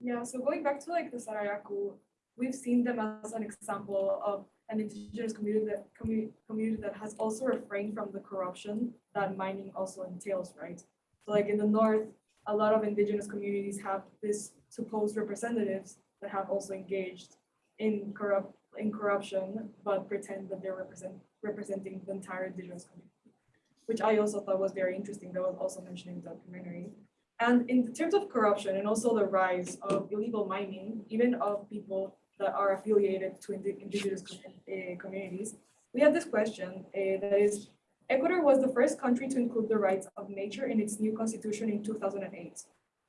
B: Yeah, so going back to like the Sarayaku, we've seen them as an example of an indigenous community that community, community that has also refrained from the corruption that mining also entails, right? So like in the north, a lot of indigenous communities have this supposed representatives that have also engaged in corrupt in corruption, but pretend that they're represent representing the entire indigenous community, which I also thought was very interesting. That was also mentioned in the documentary. And in terms of corruption and also the rise of illegal mining, even of people that are affiliated to indi- indigenous eh, communities, we have this question eh, that is, Ecuador was the first country to include the rights of nature in its new constitution in 2008.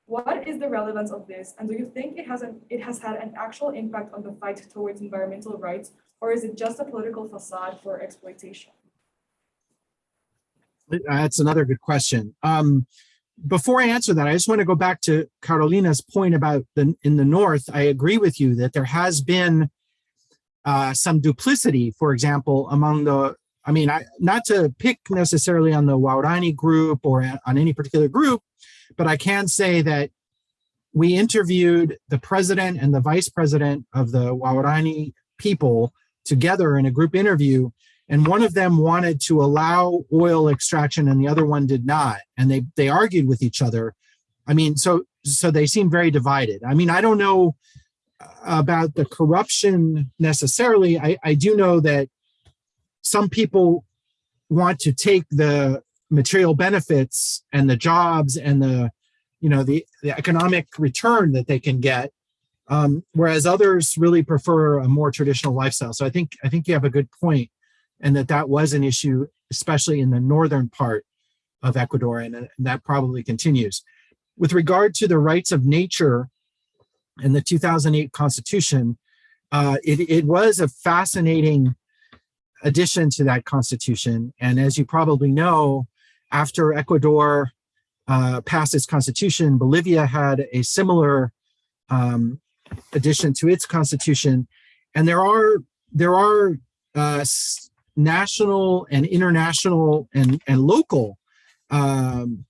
B: What is the relevance of this? And do you think it has an, it has had an actual impact on the fight towards environmental rights, or is it just a political facade for exploitation?
C: That's another good question. Um, before I answer that, I just want to go back to Carolina's point about the in the north. I agree with you that there has been uh, some duplicity, for example, among the. I mean, I, not to pick necessarily on the Waorani group or on any particular group, but I can say that we interviewed the president and the vice president of the Waorani people together in a group interview and one of them wanted to allow oil extraction and the other one did not. And they they argued with each other. I mean so so they seem very divided. I mean i don't know about the corruption necessarily. I i do know that some people want to take the material benefits and the jobs and the you know the, the economic return that they can get um, whereas others really prefer a more traditional lifestyle. So i think i think you have a good point and that that was an issue, especially in the northern part of Ecuador, and, and that probably continues. With regard to the rights of nature in the 2008 Constitution, uh, it, it was a fascinating addition to that Constitution. And as you probably know, after Ecuador uh, passed its Constitution, Bolivia had a similar um, addition to its Constitution. And there are there are uh, national and international and, and local um,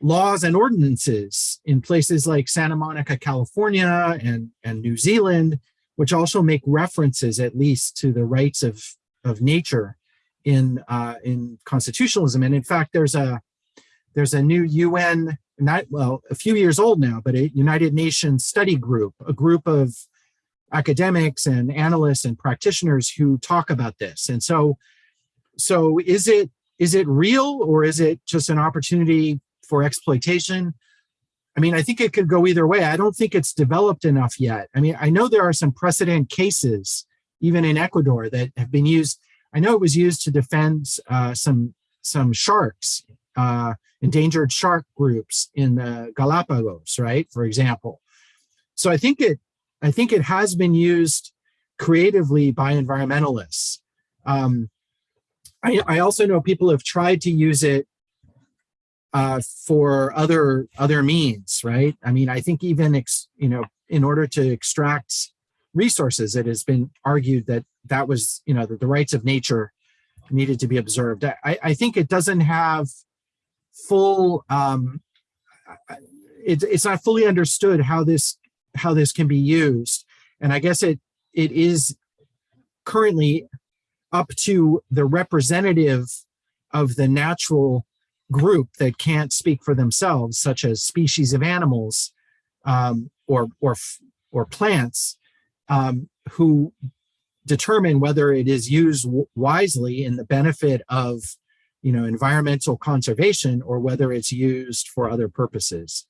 C: laws and ordinances in places like Santa Monica, California and, and New Zealand, which also make references at least to the rights of, of nature in, uh, in constitutionalism. And in fact, there's a, there's a new UN, not, well, a few years old now, but a United Nations study group, a group of academics and analysts and practitioners who talk about this. And so, so is it is it real or is it just an opportunity for exploitation? I mean, I think it could go either way. I don't think it's developed enough yet. I mean, I know there are some precedent cases, even in Ecuador, that have been used. I know it was used to defend uh, some some sharks, uh, endangered shark groups in the Galapagos, right? For example. So I think it I think it has been used creatively by environmentalists. Um, I, I, also know people have tried to use it uh, for other other means, right? I mean, I think even you know, in order to extract resources, it has been argued that that was you know that the rights of nature needed to be observed. I, I think it doesn't have full. Um, it, it's not fully understood how this how this can be used. And I guess it it is currently up to the representative of the natural group that can't speak for themselves, such as species of animals um, or, or, or plants, um, who determine whether it is used wisely in the benefit of you know, environmental conservation or whether it's used for other purposes.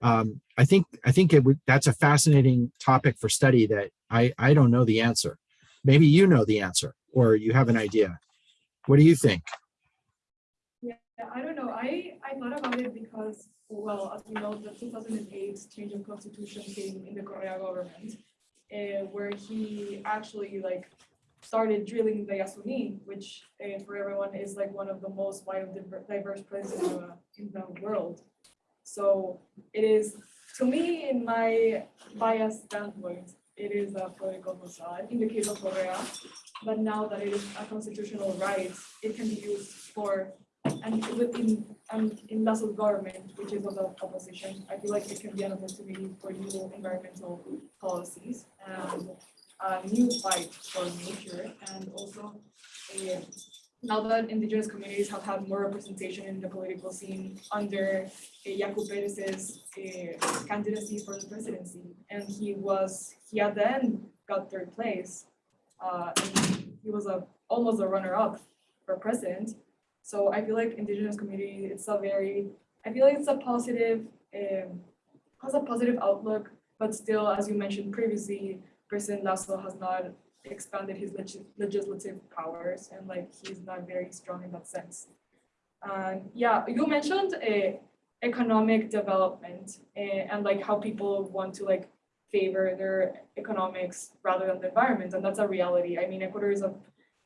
C: Um, I think I think it would that's a fascinating topic for study that I I don't know the answer. Maybe you know the answer or you have an idea. What do you think?
B: Yeah, I don't know. I, I thought about it because, well, as we know, the two thousand and eight change in constitution came in the Correa government. Uh, where he actually like started drilling the Yasuni, which uh, for everyone is like one of the most biodiverse places in the world. So it is, to me, in my biased standpoint, it is a political facade in the case of Correa. But now that it is a constitutional right, it can be used for, and within, and in Lasso's government, which is of the opposition, I feel like it can be an opportunity for new environmental policies and a new fight for nature and also uh, now that indigenous communities have had more representation in the political scene under uh, Yaku Perez's uh, candidacy for the presidency. And he was, he at the end got third place. Uh, he was a, almost a runner-up for president. So I feel like indigenous community, it's a very, I feel like it's a positive, um, has a positive outlook, but still, as you mentioned previously, President Lasso has not expanded his legis- legislative powers and like he's not very strong in that sense. And yeah, you mentioned a economic development eh, and like how people want to like favor their economics rather than the environment, and that's a reality. I mean, Ecuador is a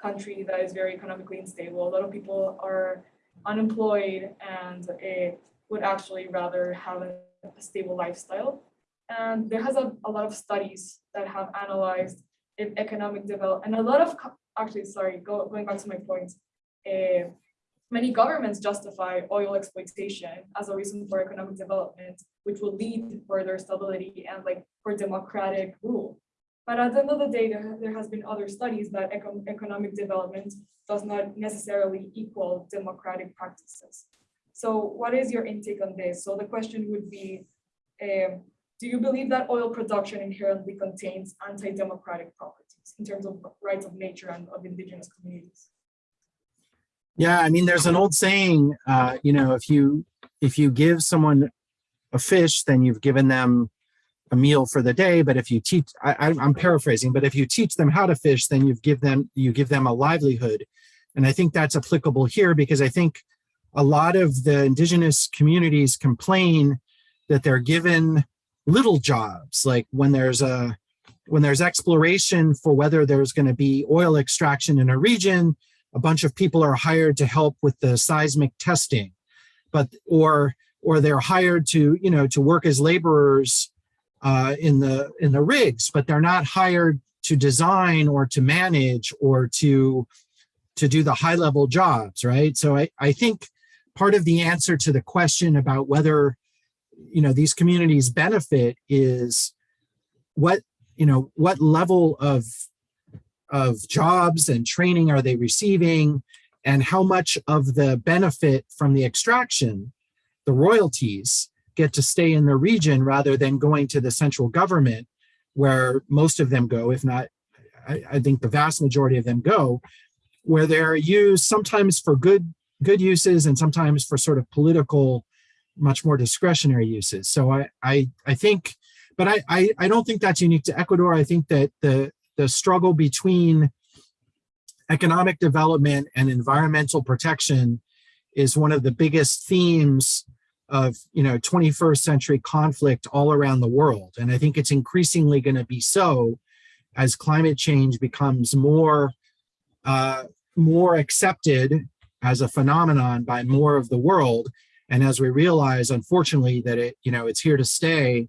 B: country that is very economically unstable. A lot of people are unemployed and eh, would actually rather have a, a stable lifestyle. And there has a, a lot of studies that have analyzed if economic develop and a lot of actually sorry go, going back to my point uh, many governments justify oil exploitation as a reason for economic development which will lead to further stability and like for democratic rule. But at the end of the day there, there has been other studies that econ- economic development does not necessarily equal democratic practices. So what is your intake on this? So the question would be um, do you believe that oil production inherently contains anti-democratic properties in terms of rights of nature and of indigenous communities?
C: Yeah, I mean, there's an old saying, uh, you know, if you if you give someone a fish, then you've given them a meal for the day. But if you teach, I, I'm paraphrasing, but if you teach them how to fish, then you've give them you give them a livelihood, and I think that's applicable here because I think a lot of the indigenous communities complain that they're given little jobs, like when there's a when there's exploration for whether there's going to be oil extraction in a region, a bunch of people are hired to help with the seismic testing. But or or they're hired to you know to work as laborers uh, in the in the rigs but they're not hired to design or to manage or to to do the high level jobs right? So i i think part of the answer to the question about whether you know these communities benefit is what you know what level of of jobs and training are they receiving and how much of the benefit from the extraction the royalties get to stay in the region rather than going to the central government where most of them go if not I, I think the vast majority of them go where they're used sometimes for good good uses and sometimes for sort of political much more discretionary uses. So i i, I think but I, I i don't think that's unique to ecuador. I think that the the struggle between economic development and environmental protection is one of the biggest themes of you know 21st century conflict all around the world. And i think it's increasingly going to be so as climate change becomes more uh, more accepted as a phenomenon by more of the world and as we realize unfortunately that it you know it's here to stay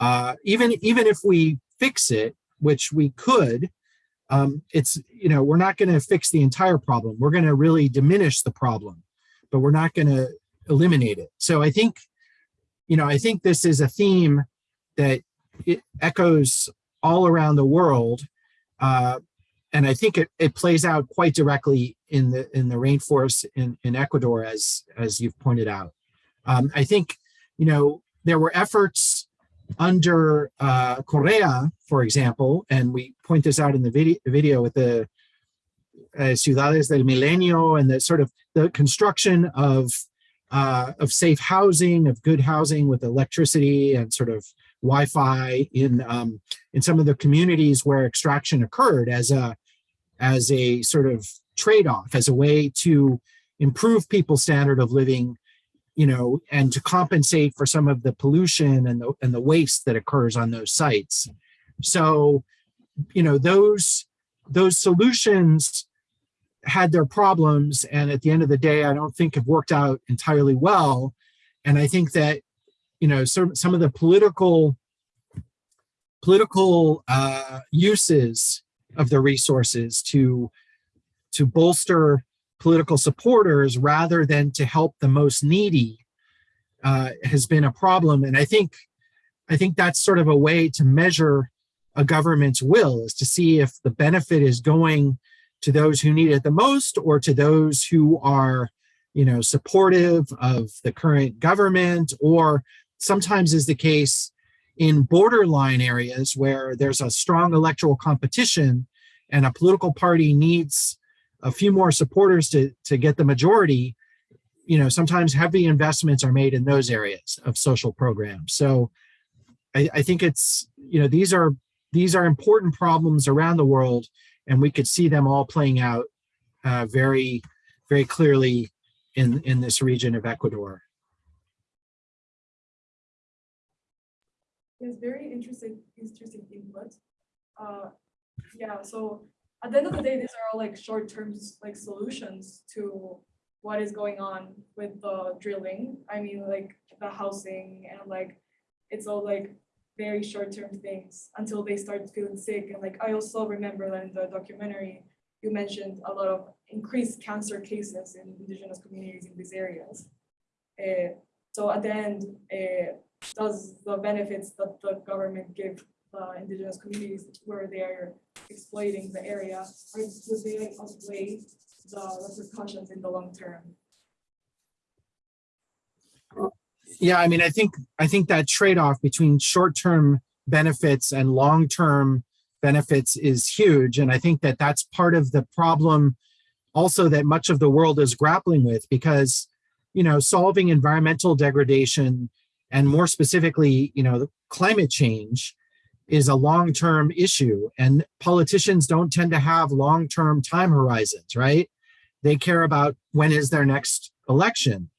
C: uh, even even if we fix it which we could um, it's you know we're not going to fix the entire problem. We're going to really diminish the problem but we're not going to eliminate it. So i think you know i think this is a theme that it echoes all around the world uh, and I think it, it plays out quite directly in the in the rainforest in, in Ecuador, as as you've pointed out. Um, I think, you know, there were efforts under uh, Correa, for example, and we point this out in the video, video with the uh, Ciudades del Milenio and the sort of the construction of uh, of safe housing, of good housing with electricity and sort of Wi-Fi in um, in some of the communities where extraction occurred as a as a sort of trade-off, as a way to improve people's standard of living, you know, and to compensate for some of the pollution and the and the waste that occurs on those sites. So, you know, those those solutions had their problems and at the end of the day i don't think have worked out entirely well and i think that you know some some of the political political uh uses of the resources to to bolster political supporters rather than to help the most needy uh has been a problem. And i think i think that's sort of a way to measure a government's will is to see if the benefit is going to those who need it the most or to those who are you know supportive of the current government. Or sometimes is the case in borderline areas where there's a strong electoral competition and a political party needs a few more supporters to to get the majority you know sometimes heavy investments are made in those areas of social programs so I, I think it's you know these are these are important problems around the world and we could see them all playing out uh, very, very clearly in, in this region of Ecuador.
B: It's very interesting, interesting input. Uh, yeah, so at the end of the day, these are all like short-term like solutions to what is going on with the drilling. I mean, like the housing and like it's all like very short-term things until they start feeling sick. And like I also remember that in the documentary, you mentioned a lot of increased cancer cases in indigenous communities in these areas. Uh, so at the end, uh, does the benefits that the government give the indigenous communities where they are exploiting the area, are, they outweigh the repercussions in the long term?
C: Yeah, I mean, I think I think that trade-off between short-term benefits and long-term benefits is huge, and I think that that's part of the problem also that much of the world is grappling with because you know solving environmental degradation and more specifically you know climate change is a long-term issue and politicians don't tend to have long-term time horizons right? They care about when is their next election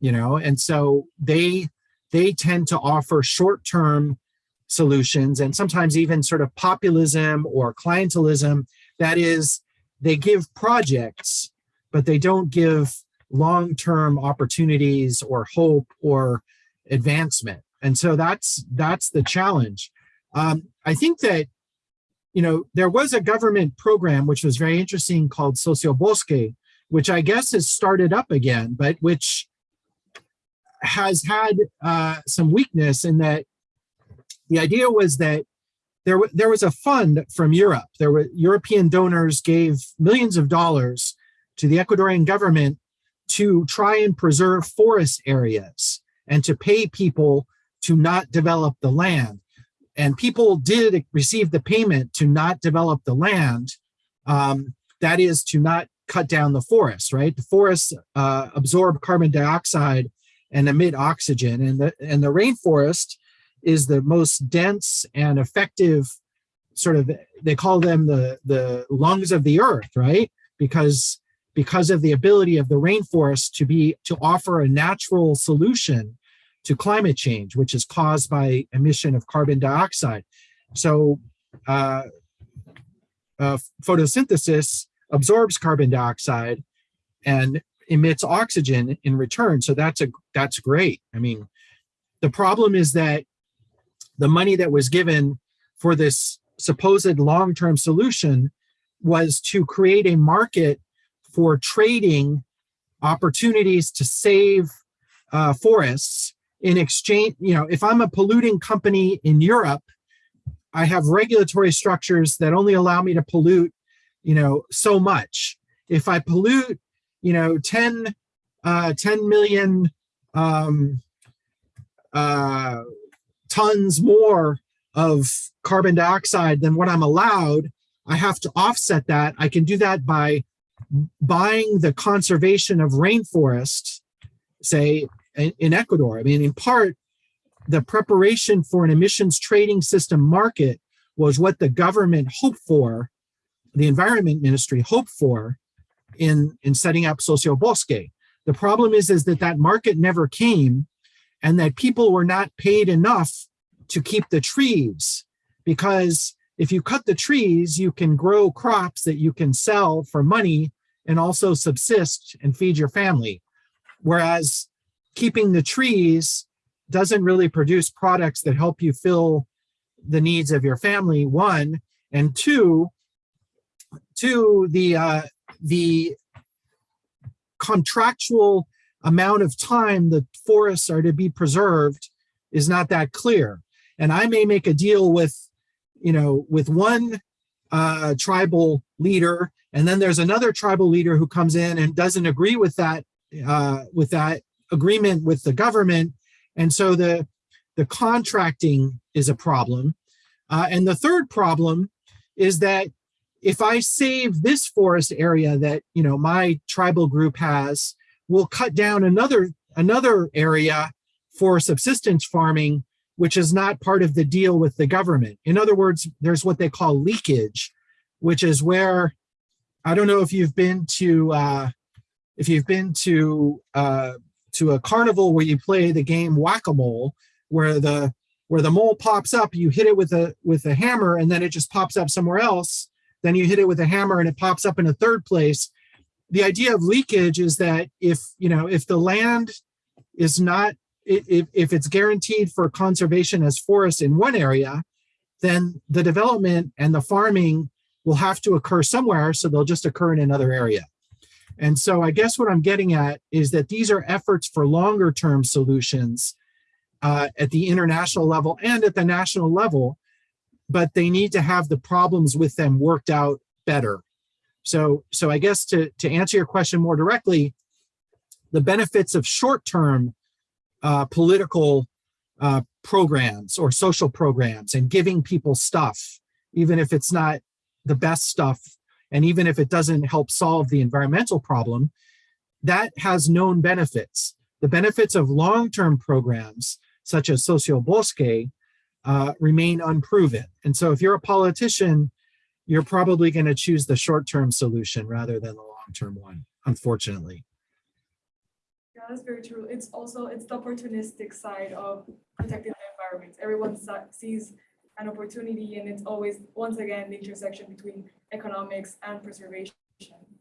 C: you know and so they they tend to offer short-term solutions and sometimes even sort of populism or clientelism. That is they give projects but they don't give long-term opportunities or hope or advancement. And so that's that's the challenge um, i think that you know there was a government program which was very interesting called Socio Bosque which i guess has started up again but which has had uh, some weakness in that the idea was that there, there was a fund from Europe. There were European donors gave millions of dollars to the Ecuadorian government to try and preserve forest areas and to pay people to not develop the land. And people did receive the payment to not develop the land. Um, that is to not cut down the forest, right? The forests uh, absorb carbon dioxide and emit oxygen. And the, and the rainforest is the most dense and effective sort of, they call them the, the lungs of the earth, right? Because, because of the ability of the rainforest to be, to offer a natural solution to climate change, which is caused by emission of carbon dioxide. So uh, uh, photosynthesis absorbs carbon dioxide and emits oxygen in return. So that's a that's great. I mean, the problem is that the money that was given for this supposed long-term solution was to create a market for trading opportunities to save uh, forests in exchange. You know, if I'm a polluting company in Europe, I have regulatory structures that only allow me to pollute you know, so much. If I pollute, you know, 10, uh, 10 million um, uh, tons more of carbon dioxide than what I'm allowed, I have to offset that. I can do that by buying the conservation of rainforests, say in, Ecuador. I mean, in part, the preparation for an emissions trading system market was what the government hoped for, the environment ministry hoped for in, in setting up Socio Bosque. The problem is, is that that market never came and that people were not paid enough to keep the trees because if you cut the trees, you can grow crops that you can sell for money and also subsist and feed your family. Whereas keeping the trees doesn't really produce products that help you fill the needs of your family, one, and two, two, the, uh, the contractual amount of time the forests are to be preserved is not that clear. And I may make a deal with, you know, with one uh, tribal leader, and then there's another tribal leader who comes in and doesn't agree with that, uh, with that agreement with the government. And so the, the contracting is a problem. Uh, and the third problem is that if I save this forest area that, you know, my tribal group has, we'll cut down another, another area for subsistence farming, which is not part of the deal with the government. In other words, there's what they call leakage, which is where, I don't know if you've been to, uh, if you've been to, uh, to a carnival where you play the game whack-a-mole, where the, where the mole pops up, you hit it with a, with a hammer and then it just pops up somewhere else. Then you hit it with a hammer and it pops up in a third place. The idea of leakage is that if, you know, if the land is not if, if it's guaranteed for conservation as forest in one area, then the development and the farming will have to occur somewhere, so they'll just occur in another area. And so I guess what I'm getting at is that these are efforts for longer term solutions uh, at the international level and at the national level, but they need to have the problems with them worked out better. So, so I guess to, to answer your question more directly, the benefits of short-term uh, political uh, programs or social programs and giving people stuff, even if it's not the best stuff, and even if it doesn't help solve the environmental problem, that has known benefits. The benefits of long-term programs, such as Socio Bosque, uh, remain unproven. And so if you're a politician, you're probably going to choose the short-term solution rather than the long-term one, unfortunately.
B: Yeah, that's very true. It's also, it's the opportunistic side of protecting the environment. Everyone sees an opportunity and it's always, once again, the intersection between economics and preservation.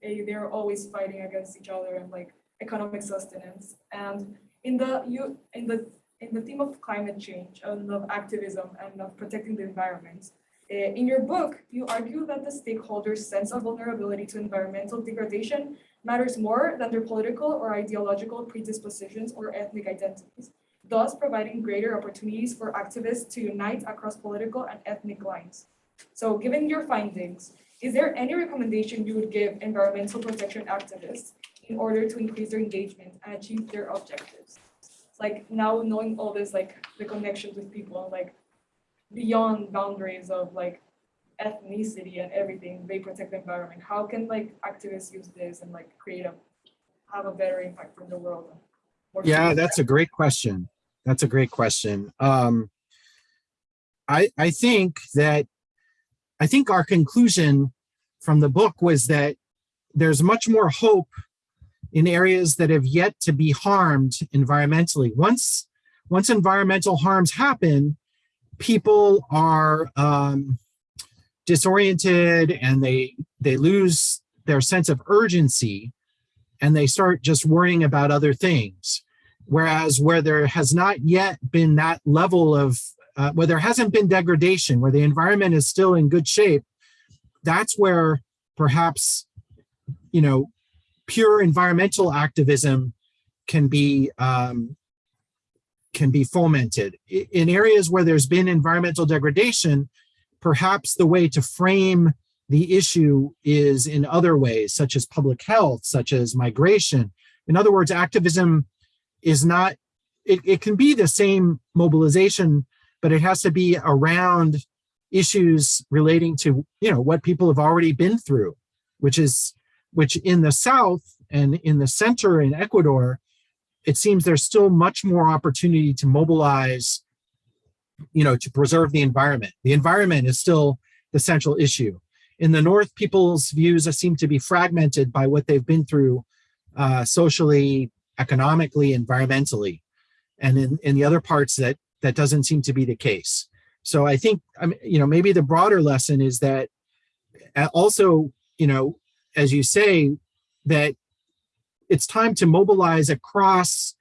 B: Eh, They're always fighting against each other and like economic sustenance. And in the, you, in the, in the theme of climate change and of activism and of protecting the environment, eh, in your book, you argue that the stakeholders' sense of vulnerability to environmental degradation matters more than their political or ideological predispositions or ethnic identities, thus providing greater opportunities for activists to unite across political and ethnic lines. So given your findings, is there any recommendation you would give environmental protection activists in order to increase their engagement and achieve their objectives? Like now knowing all this, like the connections with people, like beyond boundaries of like ethnicity and everything, they protect the environment. How can like activists use this and like create a, have a better impact from the world?
C: Yeah, that's a great question. That's a great question. Um, I, I think that, I think our conclusion from the book was that there's much more hope in areas that have yet to be harmed environmentally. Once, once environmental harms happen, people are um, disoriented and they, they lose their sense of urgency and they start just worrying about other things. Whereas where there has not yet been that level of, uh, where there hasn't been degradation, where the environment is still in good shape, that's where perhaps, you know, pure environmental activism can be um, can be fomented. In areas where there's been environmental degradation, perhaps the way to frame the issue is in other ways, such as public health, such as migration. In other words, activism is not, it, it can be the same mobilization, but it has to be around issues relating to, you know, what people have already been through, which is, which in the South and in the center in Ecuador, it seems there's still much more opportunity to mobilize, you know, to preserve the environment. The environment is still the central issue. In the North, people's views seem to be fragmented by what they've been through uh, socially, economically, environmentally. And in, in the other parts that that doesn't seem to be the case. So I think, you know, maybe the broader lesson is that also, you know, as you say, that it's time to mobilize across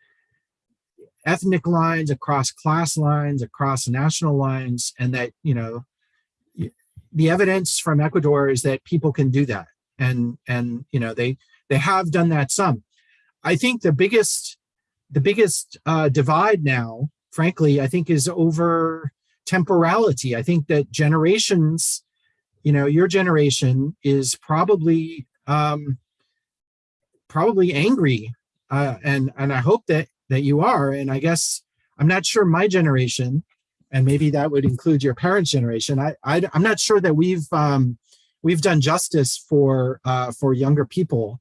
C: ethnic lines, across class lines, across national lines, and that, you know, the evidence from Ecuador is that people can do that. And, and you know, they, they have done that some. I think the biggest, the biggest uh, divide now, frankly, I think is over temporality. I think that generations, you know, your generation is probably um, probably angry, uh, and and I hope that that you are. And I guess I'm not sure my generation, and maybe that would include your parents' generation. I, I am not sure that we've um, we've done justice for uh, for younger people,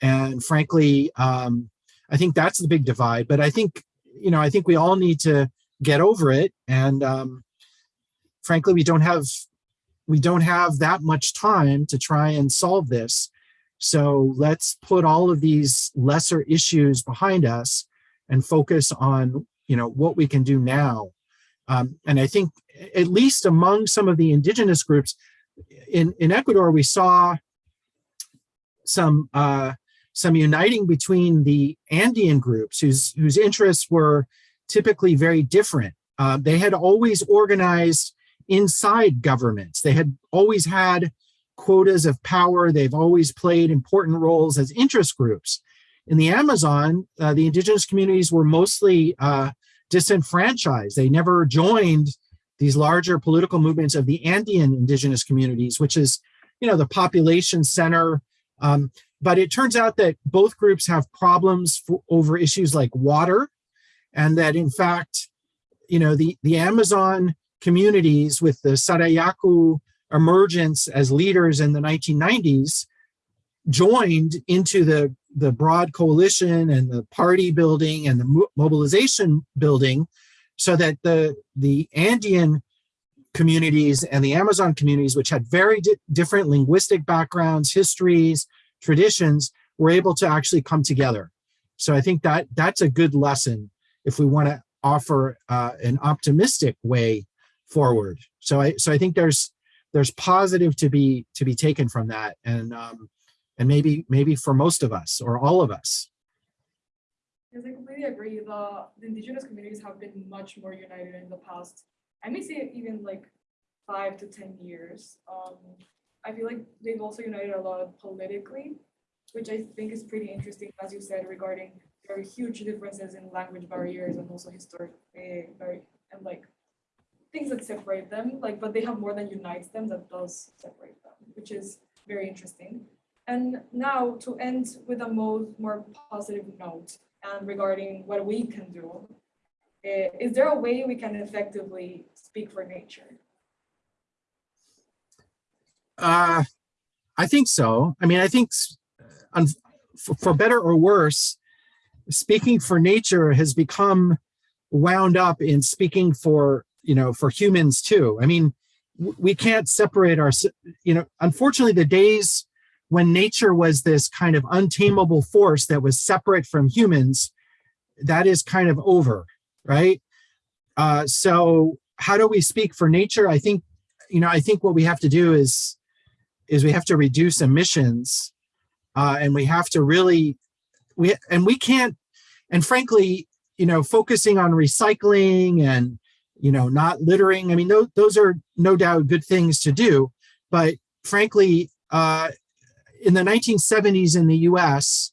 C: and frankly, um, I think that's the big divide. But I think you know I think we all need to get over it, and um, frankly, we don't have we don't have that much time to try and solve this. So let's put all of these lesser issues behind us and focus on, you know, what we can do now. Um, and I think at least among some of the indigenous groups in, in Ecuador, we saw some uh, some uniting between the Andean groups whose whose interests were typically very different. Uh, they had always organized inside governments. They had always had quotas of power. They've always played important roles as interest groups. In the Amazon, uh, the indigenous communities were mostly uh, disenfranchised. They never joined these larger political movements of the Andean indigenous communities, which is, you know, the population center. Um, but it turns out that both groups have problems for, over issues like water, and that in fact, you know, the, the Amazon communities with the Sarayaku emergence as leaders in the 1990s joined into the, the broad coalition and the party building and the mobilization building so that the, the Andean communities and the Amazon communities, which had very di different linguistic backgrounds, histories, traditions, were able to actually come together. So I think that that's a good lesson if we want to offer uh, an optimistic way forward. So I so I think there's there's positive to be to be taken from that and um and maybe maybe for most of us or all of us
B: yes i completely agree the, the indigenous communities have been much more united in the past i may say even like five to ten years um i feel like they've also united a lot politically which i think is pretty interesting as you said regarding very huge differences in language barriers and also historic very and like things that separate them, like, but they have more than unites them that does separate them, which is very interesting. And now to end with a more, more positive note and regarding what we can do, uh, is there a way we can effectively speak for nature?
C: Uh, I think so. I mean, I think for, for better or worse, speaking for nature has become wound up in speaking for you know, for humans too. I mean, we can't separate our, you know, unfortunately the days when nature was this kind of untamable force that was separate from humans, that is kind of over, right? Uh, so how do we speak for nature? I think, you know, I think what we have to do is, is we have to reduce emissions uh, and we have to really, we, and we can't, and frankly, you know, focusing on recycling and you know, not littering. I mean, those, those are no doubt good things to do. But frankly, uh, in the 1970s in the US,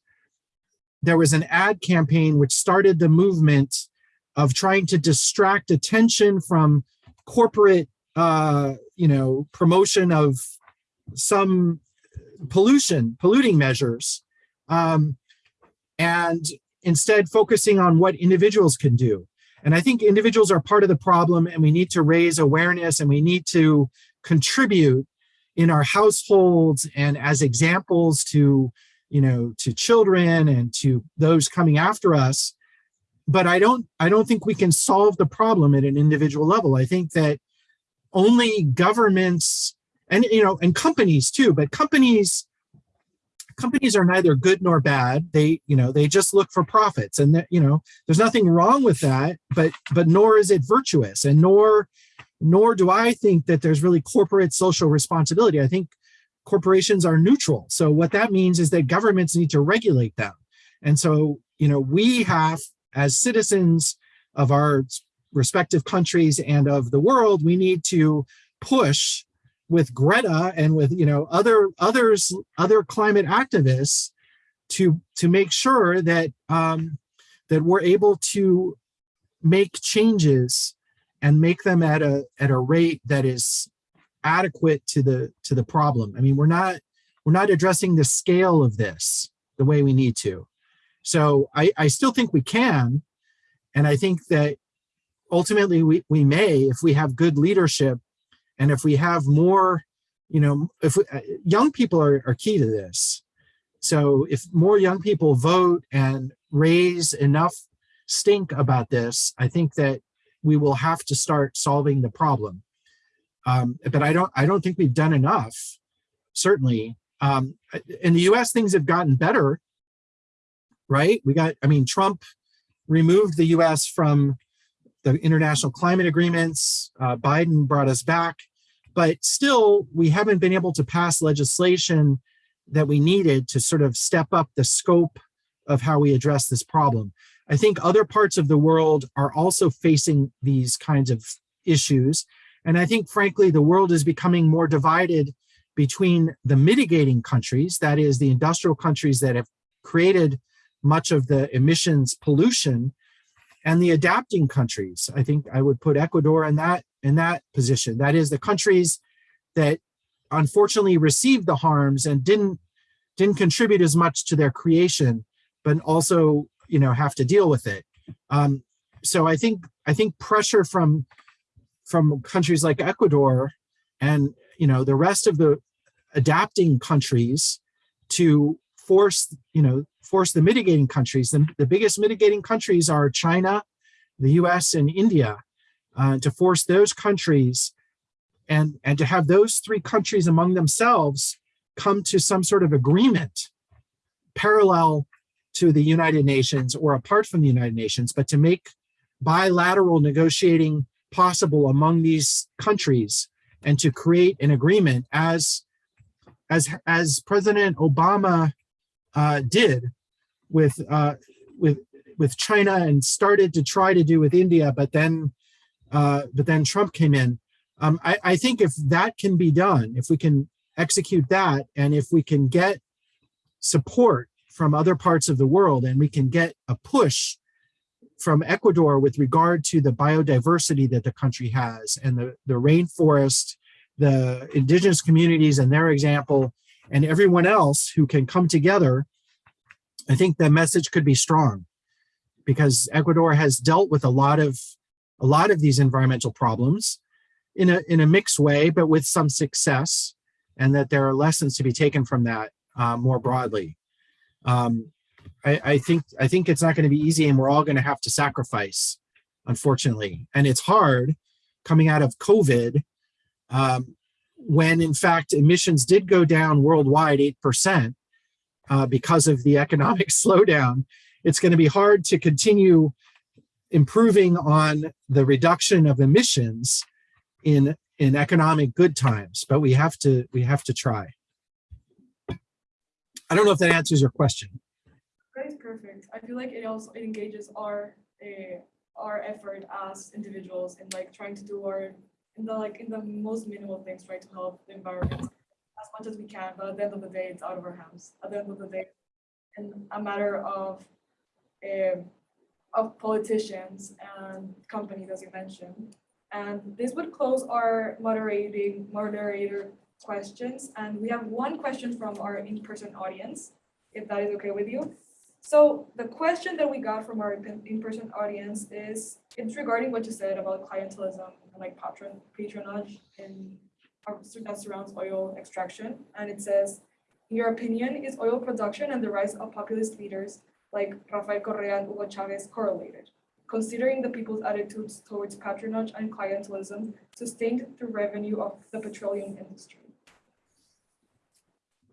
C: there was an ad campaign which started the movement of trying to distract attention from corporate, uh, you know, promotion of some pollution, polluting measures, um, and instead focusing on what individuals can do. And I think individuals are part of the problem and we need to raise awareness and we need to contribute in our households and as examples to, you know, to children and to those coming after us. But I don't, I don't think we can solve the problem at an individual level. I think that only governments and, you know, and companies too, but companies, companies are neither good nor bad. They, you know, they just look for profits and that, you know, there's nothing wrong with that, but, but nor is it virtuous and nor, nor do I think that there's really corporate social responsibility. I think corporations are neutral. So what that means is that governments need to regulate them. And so, you know, we have as citizens of our respective countries and of the world, we need to push with Greta and with you know other others other climate activists to to make sure that um, that we're able to make changes and make them at a at a rate that is adequate to the to the problem. I mean, we're not we're not addressing the scale of this the way we need to. So I, I still think we can, and I think that ultimately we, we may if we have good leadership and if we have more, you know, if we, uh, young people are, are key to this. So if more young people vote and raise enough stink about this, I think that we will have to start solving the problem. Um, but I don't, I don't think we've done enough, certainly. Um, in the US, things have gotten better, right? We got, I mean, Trump removed the US from the international climate agreements. Uh, Biden brought us back but still we haven't been able to pass legislation that we needed to sort of step up the scope of how we address this problem. I think other parts of the world are also facing these kinds of issues. And I think, frankly, the world is becoming more divided between the mitigating countries, that is the industrial countries that have created much of the emissions pollution, and the adapting countries. I think I would put Ecuador in that in that position. That is the countries that unfortunately received the harms and didn't didn't contribute as much to their creation, but also you know have to deal with it. Um, so I think I think pressure from from countries like Ecuador and you know the rest of the adapting countries to force you know force the mitigating countries. The, the biggest mitigating countries are China, the US, and India uh, to force those countries and, and to have those three countries among themselves come to some sort of agreement parallel to the United Nations or apart from the United Nations, but to make bilateral negotiating possible among these countries and to create an agreement as as as President Obama uh, did with uh, with with China and started to try to do with India, but then uh, but then Trump came in. Um, I, I think if that can be done, if we can execute that, and if we can get support from other parts of the world, and we can get a push from Ecuador with regard to the biodiversity that the country has and the, the rainforest, the indigenous communities and their example, and everyone else who can come together, I think the message could be strong because Ecuador has dealt with a lot of a lot of these environmental problems in a, in a mixed way, but with some success, and that there are lessons to be taken from that uh, more broadly. Um, I, I, think I think it's not going to be easy, and we're all going to have to sacrifice, unfortunately. And it's hard coming out of COVID, um, when in fact emissions did go down worldwide 8% uh, because of the economic slowdown. It's going to be hard to continue improving on the reduction of emissions in in economic good times, but we have to we have to try. I don't know if that answers your question.
B: That is perfect. I feel like it also it engages our uh, our effort as individuals in like trying to do our in the like in the most minimal things, try to help the environment as much as we can. But at the end of the day, it's out of our hands. At the end of the day, and a matter of um, of politicians and companies, as you mentioned. And this would close our moderating moderator questions, and we have one question from our in-person audience, if that is okay with you. So the question that we got from our in- in-person audience is, it's regarding what you said about clientelism and like patron, patronage in our- that surrounds oil extraction. And it says, in your opinion, is oil production and the rise of populist leaders like Rafael Correa and Hugo Chavez correlated? Considering the people's attitudes towards patronage and clientelism sustained through revenue of the petroleum industry.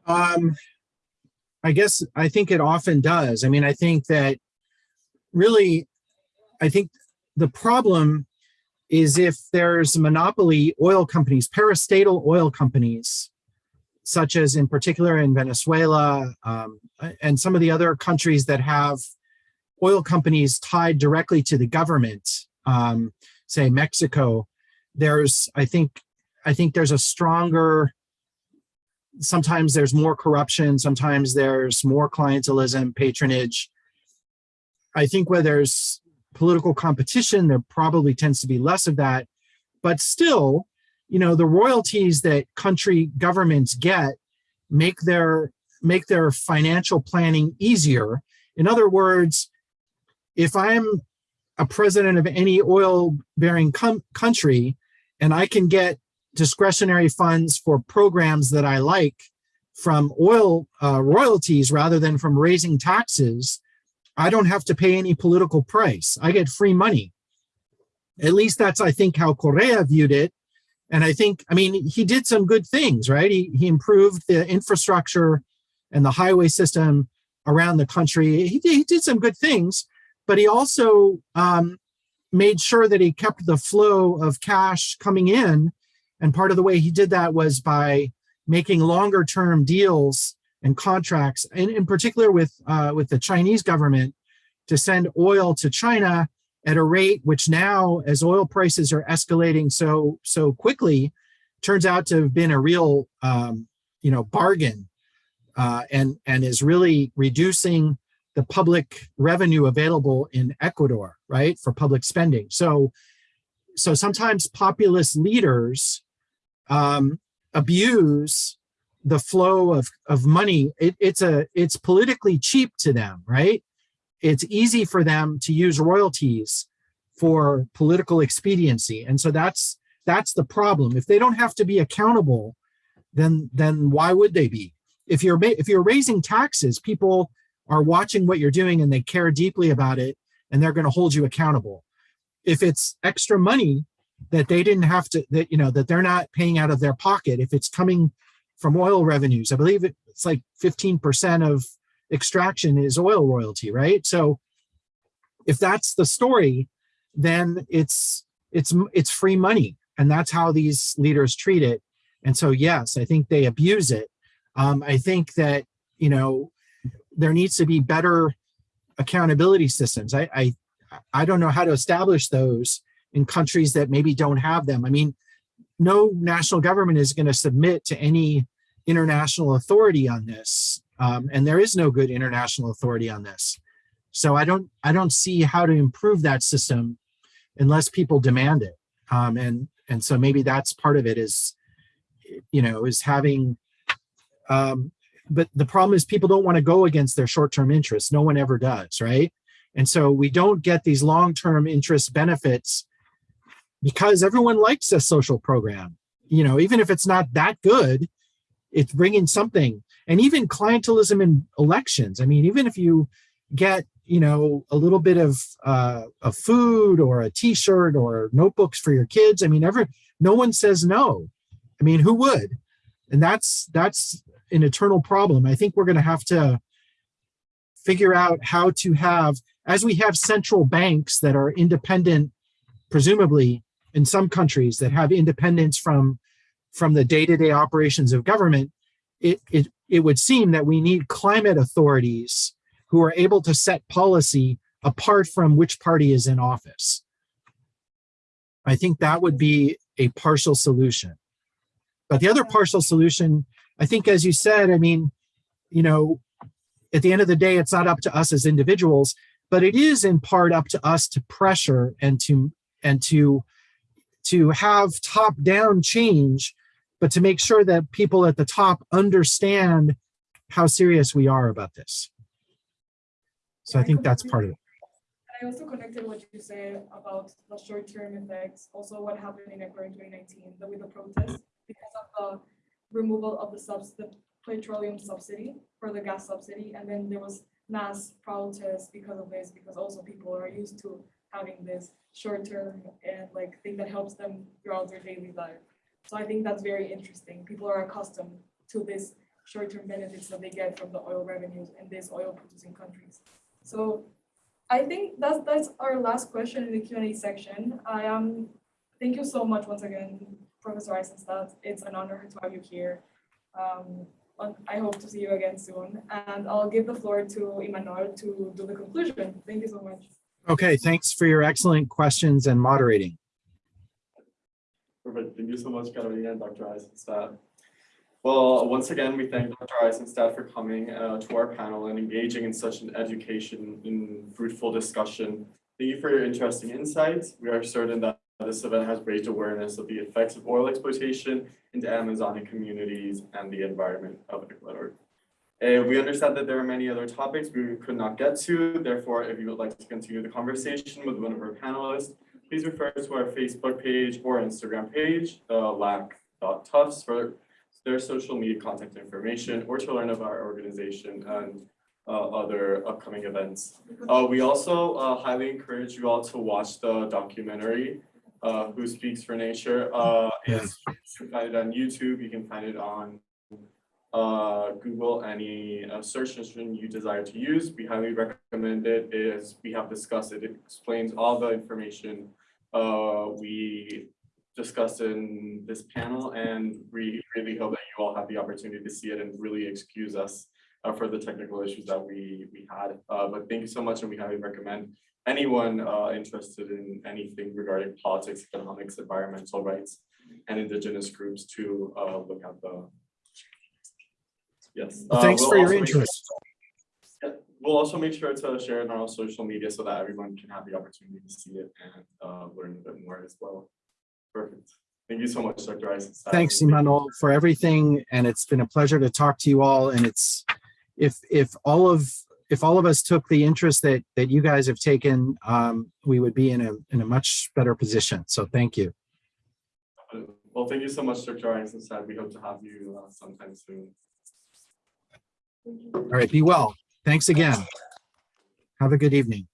C: Um, I guess I think it often does. I mean, I think that really, I think the problem is if there's monopoly oil companies, parastatal oil companies, such as in particular in Venezuela um, and some of the other countries that have oil companies tied directly to the government, um, say Mexico, there's, I think, I think there's a stronger sometimes there's more corruption, sometimes there's more clientelism, patronage. I think where there's political competition, there probably tends to be less of that. But still, you know, the royalties that country governments get make their make their financial planning easier. In other words, if I'm a president of any oil bearing country and I can get discretionary funds for programs that I like from oil uh, royalties rather than from raising taxes, I don't have to pay any political price. I get free money. At least that's, I think, how Correa viewed it. And I think, I mean, he did some good things, right? He, he improved the infrastructure and the highway system around the country. He, he did some good things, but he also um, made sure that he kept the flow of cash coming in and part of the way he did that was by making longer term deals and contracts, and in particular with, uh, with the Chinese government to send oil to China at a rate which now, as oil prices are escalating so, so quickly, turns out to have been a real, um, you know, bargain uh, and, and is really reducing the public revenue available in Ecuador, right, for public spending. So, so sometimes populist leaders um, abuse the flow of, of money. It, it's a it's politically cheap to them, right? It's easy for them to use royalties for political expediency. And so that's that's the problem. If they don't have to be accountable, then then why would they be? If you're if you're raising taxes, people are watching what you're doing and they care deeply about it and they're going to hold you accountable. If it's extra money that they didn't have to that you know that they're not paying out of their pocket if it's coming from oil revenues i believe it's like 15% of extraction is oil royalty right so if that's the story then it's it's it's free money and that's how these leaders treat it and so yes i think they abuse it um, i think that you know there needs to be better accountability systems i i i don't know how to establish those in countries that maybe don't have them. I mean, no national government is going to submit to any international authority on this. Um, and there is no good international authority on this. So I don't I don't see how to improve that system unless people demand it. Um, and and so maybe that's part of it is, you know, is having. Um, but the problem is people don't want to go against their short-term interests. No one ever does, right? And so we don't get these long-term interest benefits because everyone likes a social program. You know, even if it's not that good, it's bringing something. And even clientelism in elections. I mean, even if you get, you know, a little bit of uh, of food or a T-shirt or notebooks for your kids. I mean, ever no one says no. I mean, who would? And that's that's an eternal problem. I think we're going to have to figure out how to have, as we have central banks that are independent, presumably in some countries that have independence from from the day-to-day operations of government, it, it, it would seem that we need climate authorities who are able to set policy apart from which party is in office. I think that would be a partial solution. But the other partial solution, I think, as you said, I mean, you know, at the end of the day, it's not up to us as individuals, but it is in part up to us to pressure and to and to to have top down change but to make sure that people at the top understand how serious we are about this. So I think that's part of it.
B: And I also connected what you said about the short-term effects, also what happened in Ecuador in twenty nineteen, the with the protests, because of the removal of the subs, the petroleum subsidy for the gas subsidy, and then there was mass protests because of this, because also people are used to having this short-term and like thing that helps them throughout their daily life. So I think that's very interesting. People are accustomed to this short-term benefits that they get from the oil revenues in these oil producing countries. So I think that's, that's our last question in the Q and A section. I am, thank you so much once again, Professor Eisenstadt. It's an honor to have you here. Um, I hope to see you again soon. And I'll give the floor to Emmanuel to do the conclusion. Thank you so much.
C: Okay, thanks for your excellent questions and moderating.
A: Perfect. Thank you so much, Carolina and Dr. Eisenstadt. Well, once again, we thank Dr. Eisenstadt for coming uh, to our panel and engaging in such an education and fruitful discussion. Thank you for your interesting insights. We are certain that this event has raised awareness of the effects of oil exploitation in the Amazonic communities and the environment of Ecuador. Uh, we understand that there are many other topics we could not get to. Therefore, if you would like to continue the conversation with one of our panelists, please refer to our Facebook page or Instagram page, the lac.tufts for their social media contact information or to learn about our organization and uh, other upcoming events. Uh, we also uh, highly encourage you all to watch the documentary, uh, Who Speaks for Nature. Uh, it's, you can find it on YouTube, you can find it on uh, Google, any uh, search engine you desire to use. We highly recommend it, as we have discussed it. It explains all the information uh, we discussed in this panel, and we really hope that you all have the opportunity to see it and really excuse us uh, for the technical issues that we, we had. Uh, but thank you so much, and we highly recommend anyone uh, interested in anything regarding politics, economics, environmental rights, and indigenous groups to uh, look at the Yes.
C: Well,
A: uh,
C: Thanks
A: we'll
C: for your
A: sure-
C: interest.
A: Yeah, We'll also make sure to share it on our social media so that everyone can have the opportunity to see it and uh, learn a bit more as well. Perfect. Thank you so much, Dr. Eisenstadt.
C: Thanks, Emmanuel, for everything. And it's been a pleasure to talk to you all. And it's, if, if all of, if all of us took the interest that, that you guys have taken, um, we would be in a, in a much better position. So thank you.
A: Well, thank you so much, Dr. Eisenstadt. We hope to have you uh, sometime soon.
C: All right, be well. Thanks again. Have a good evening.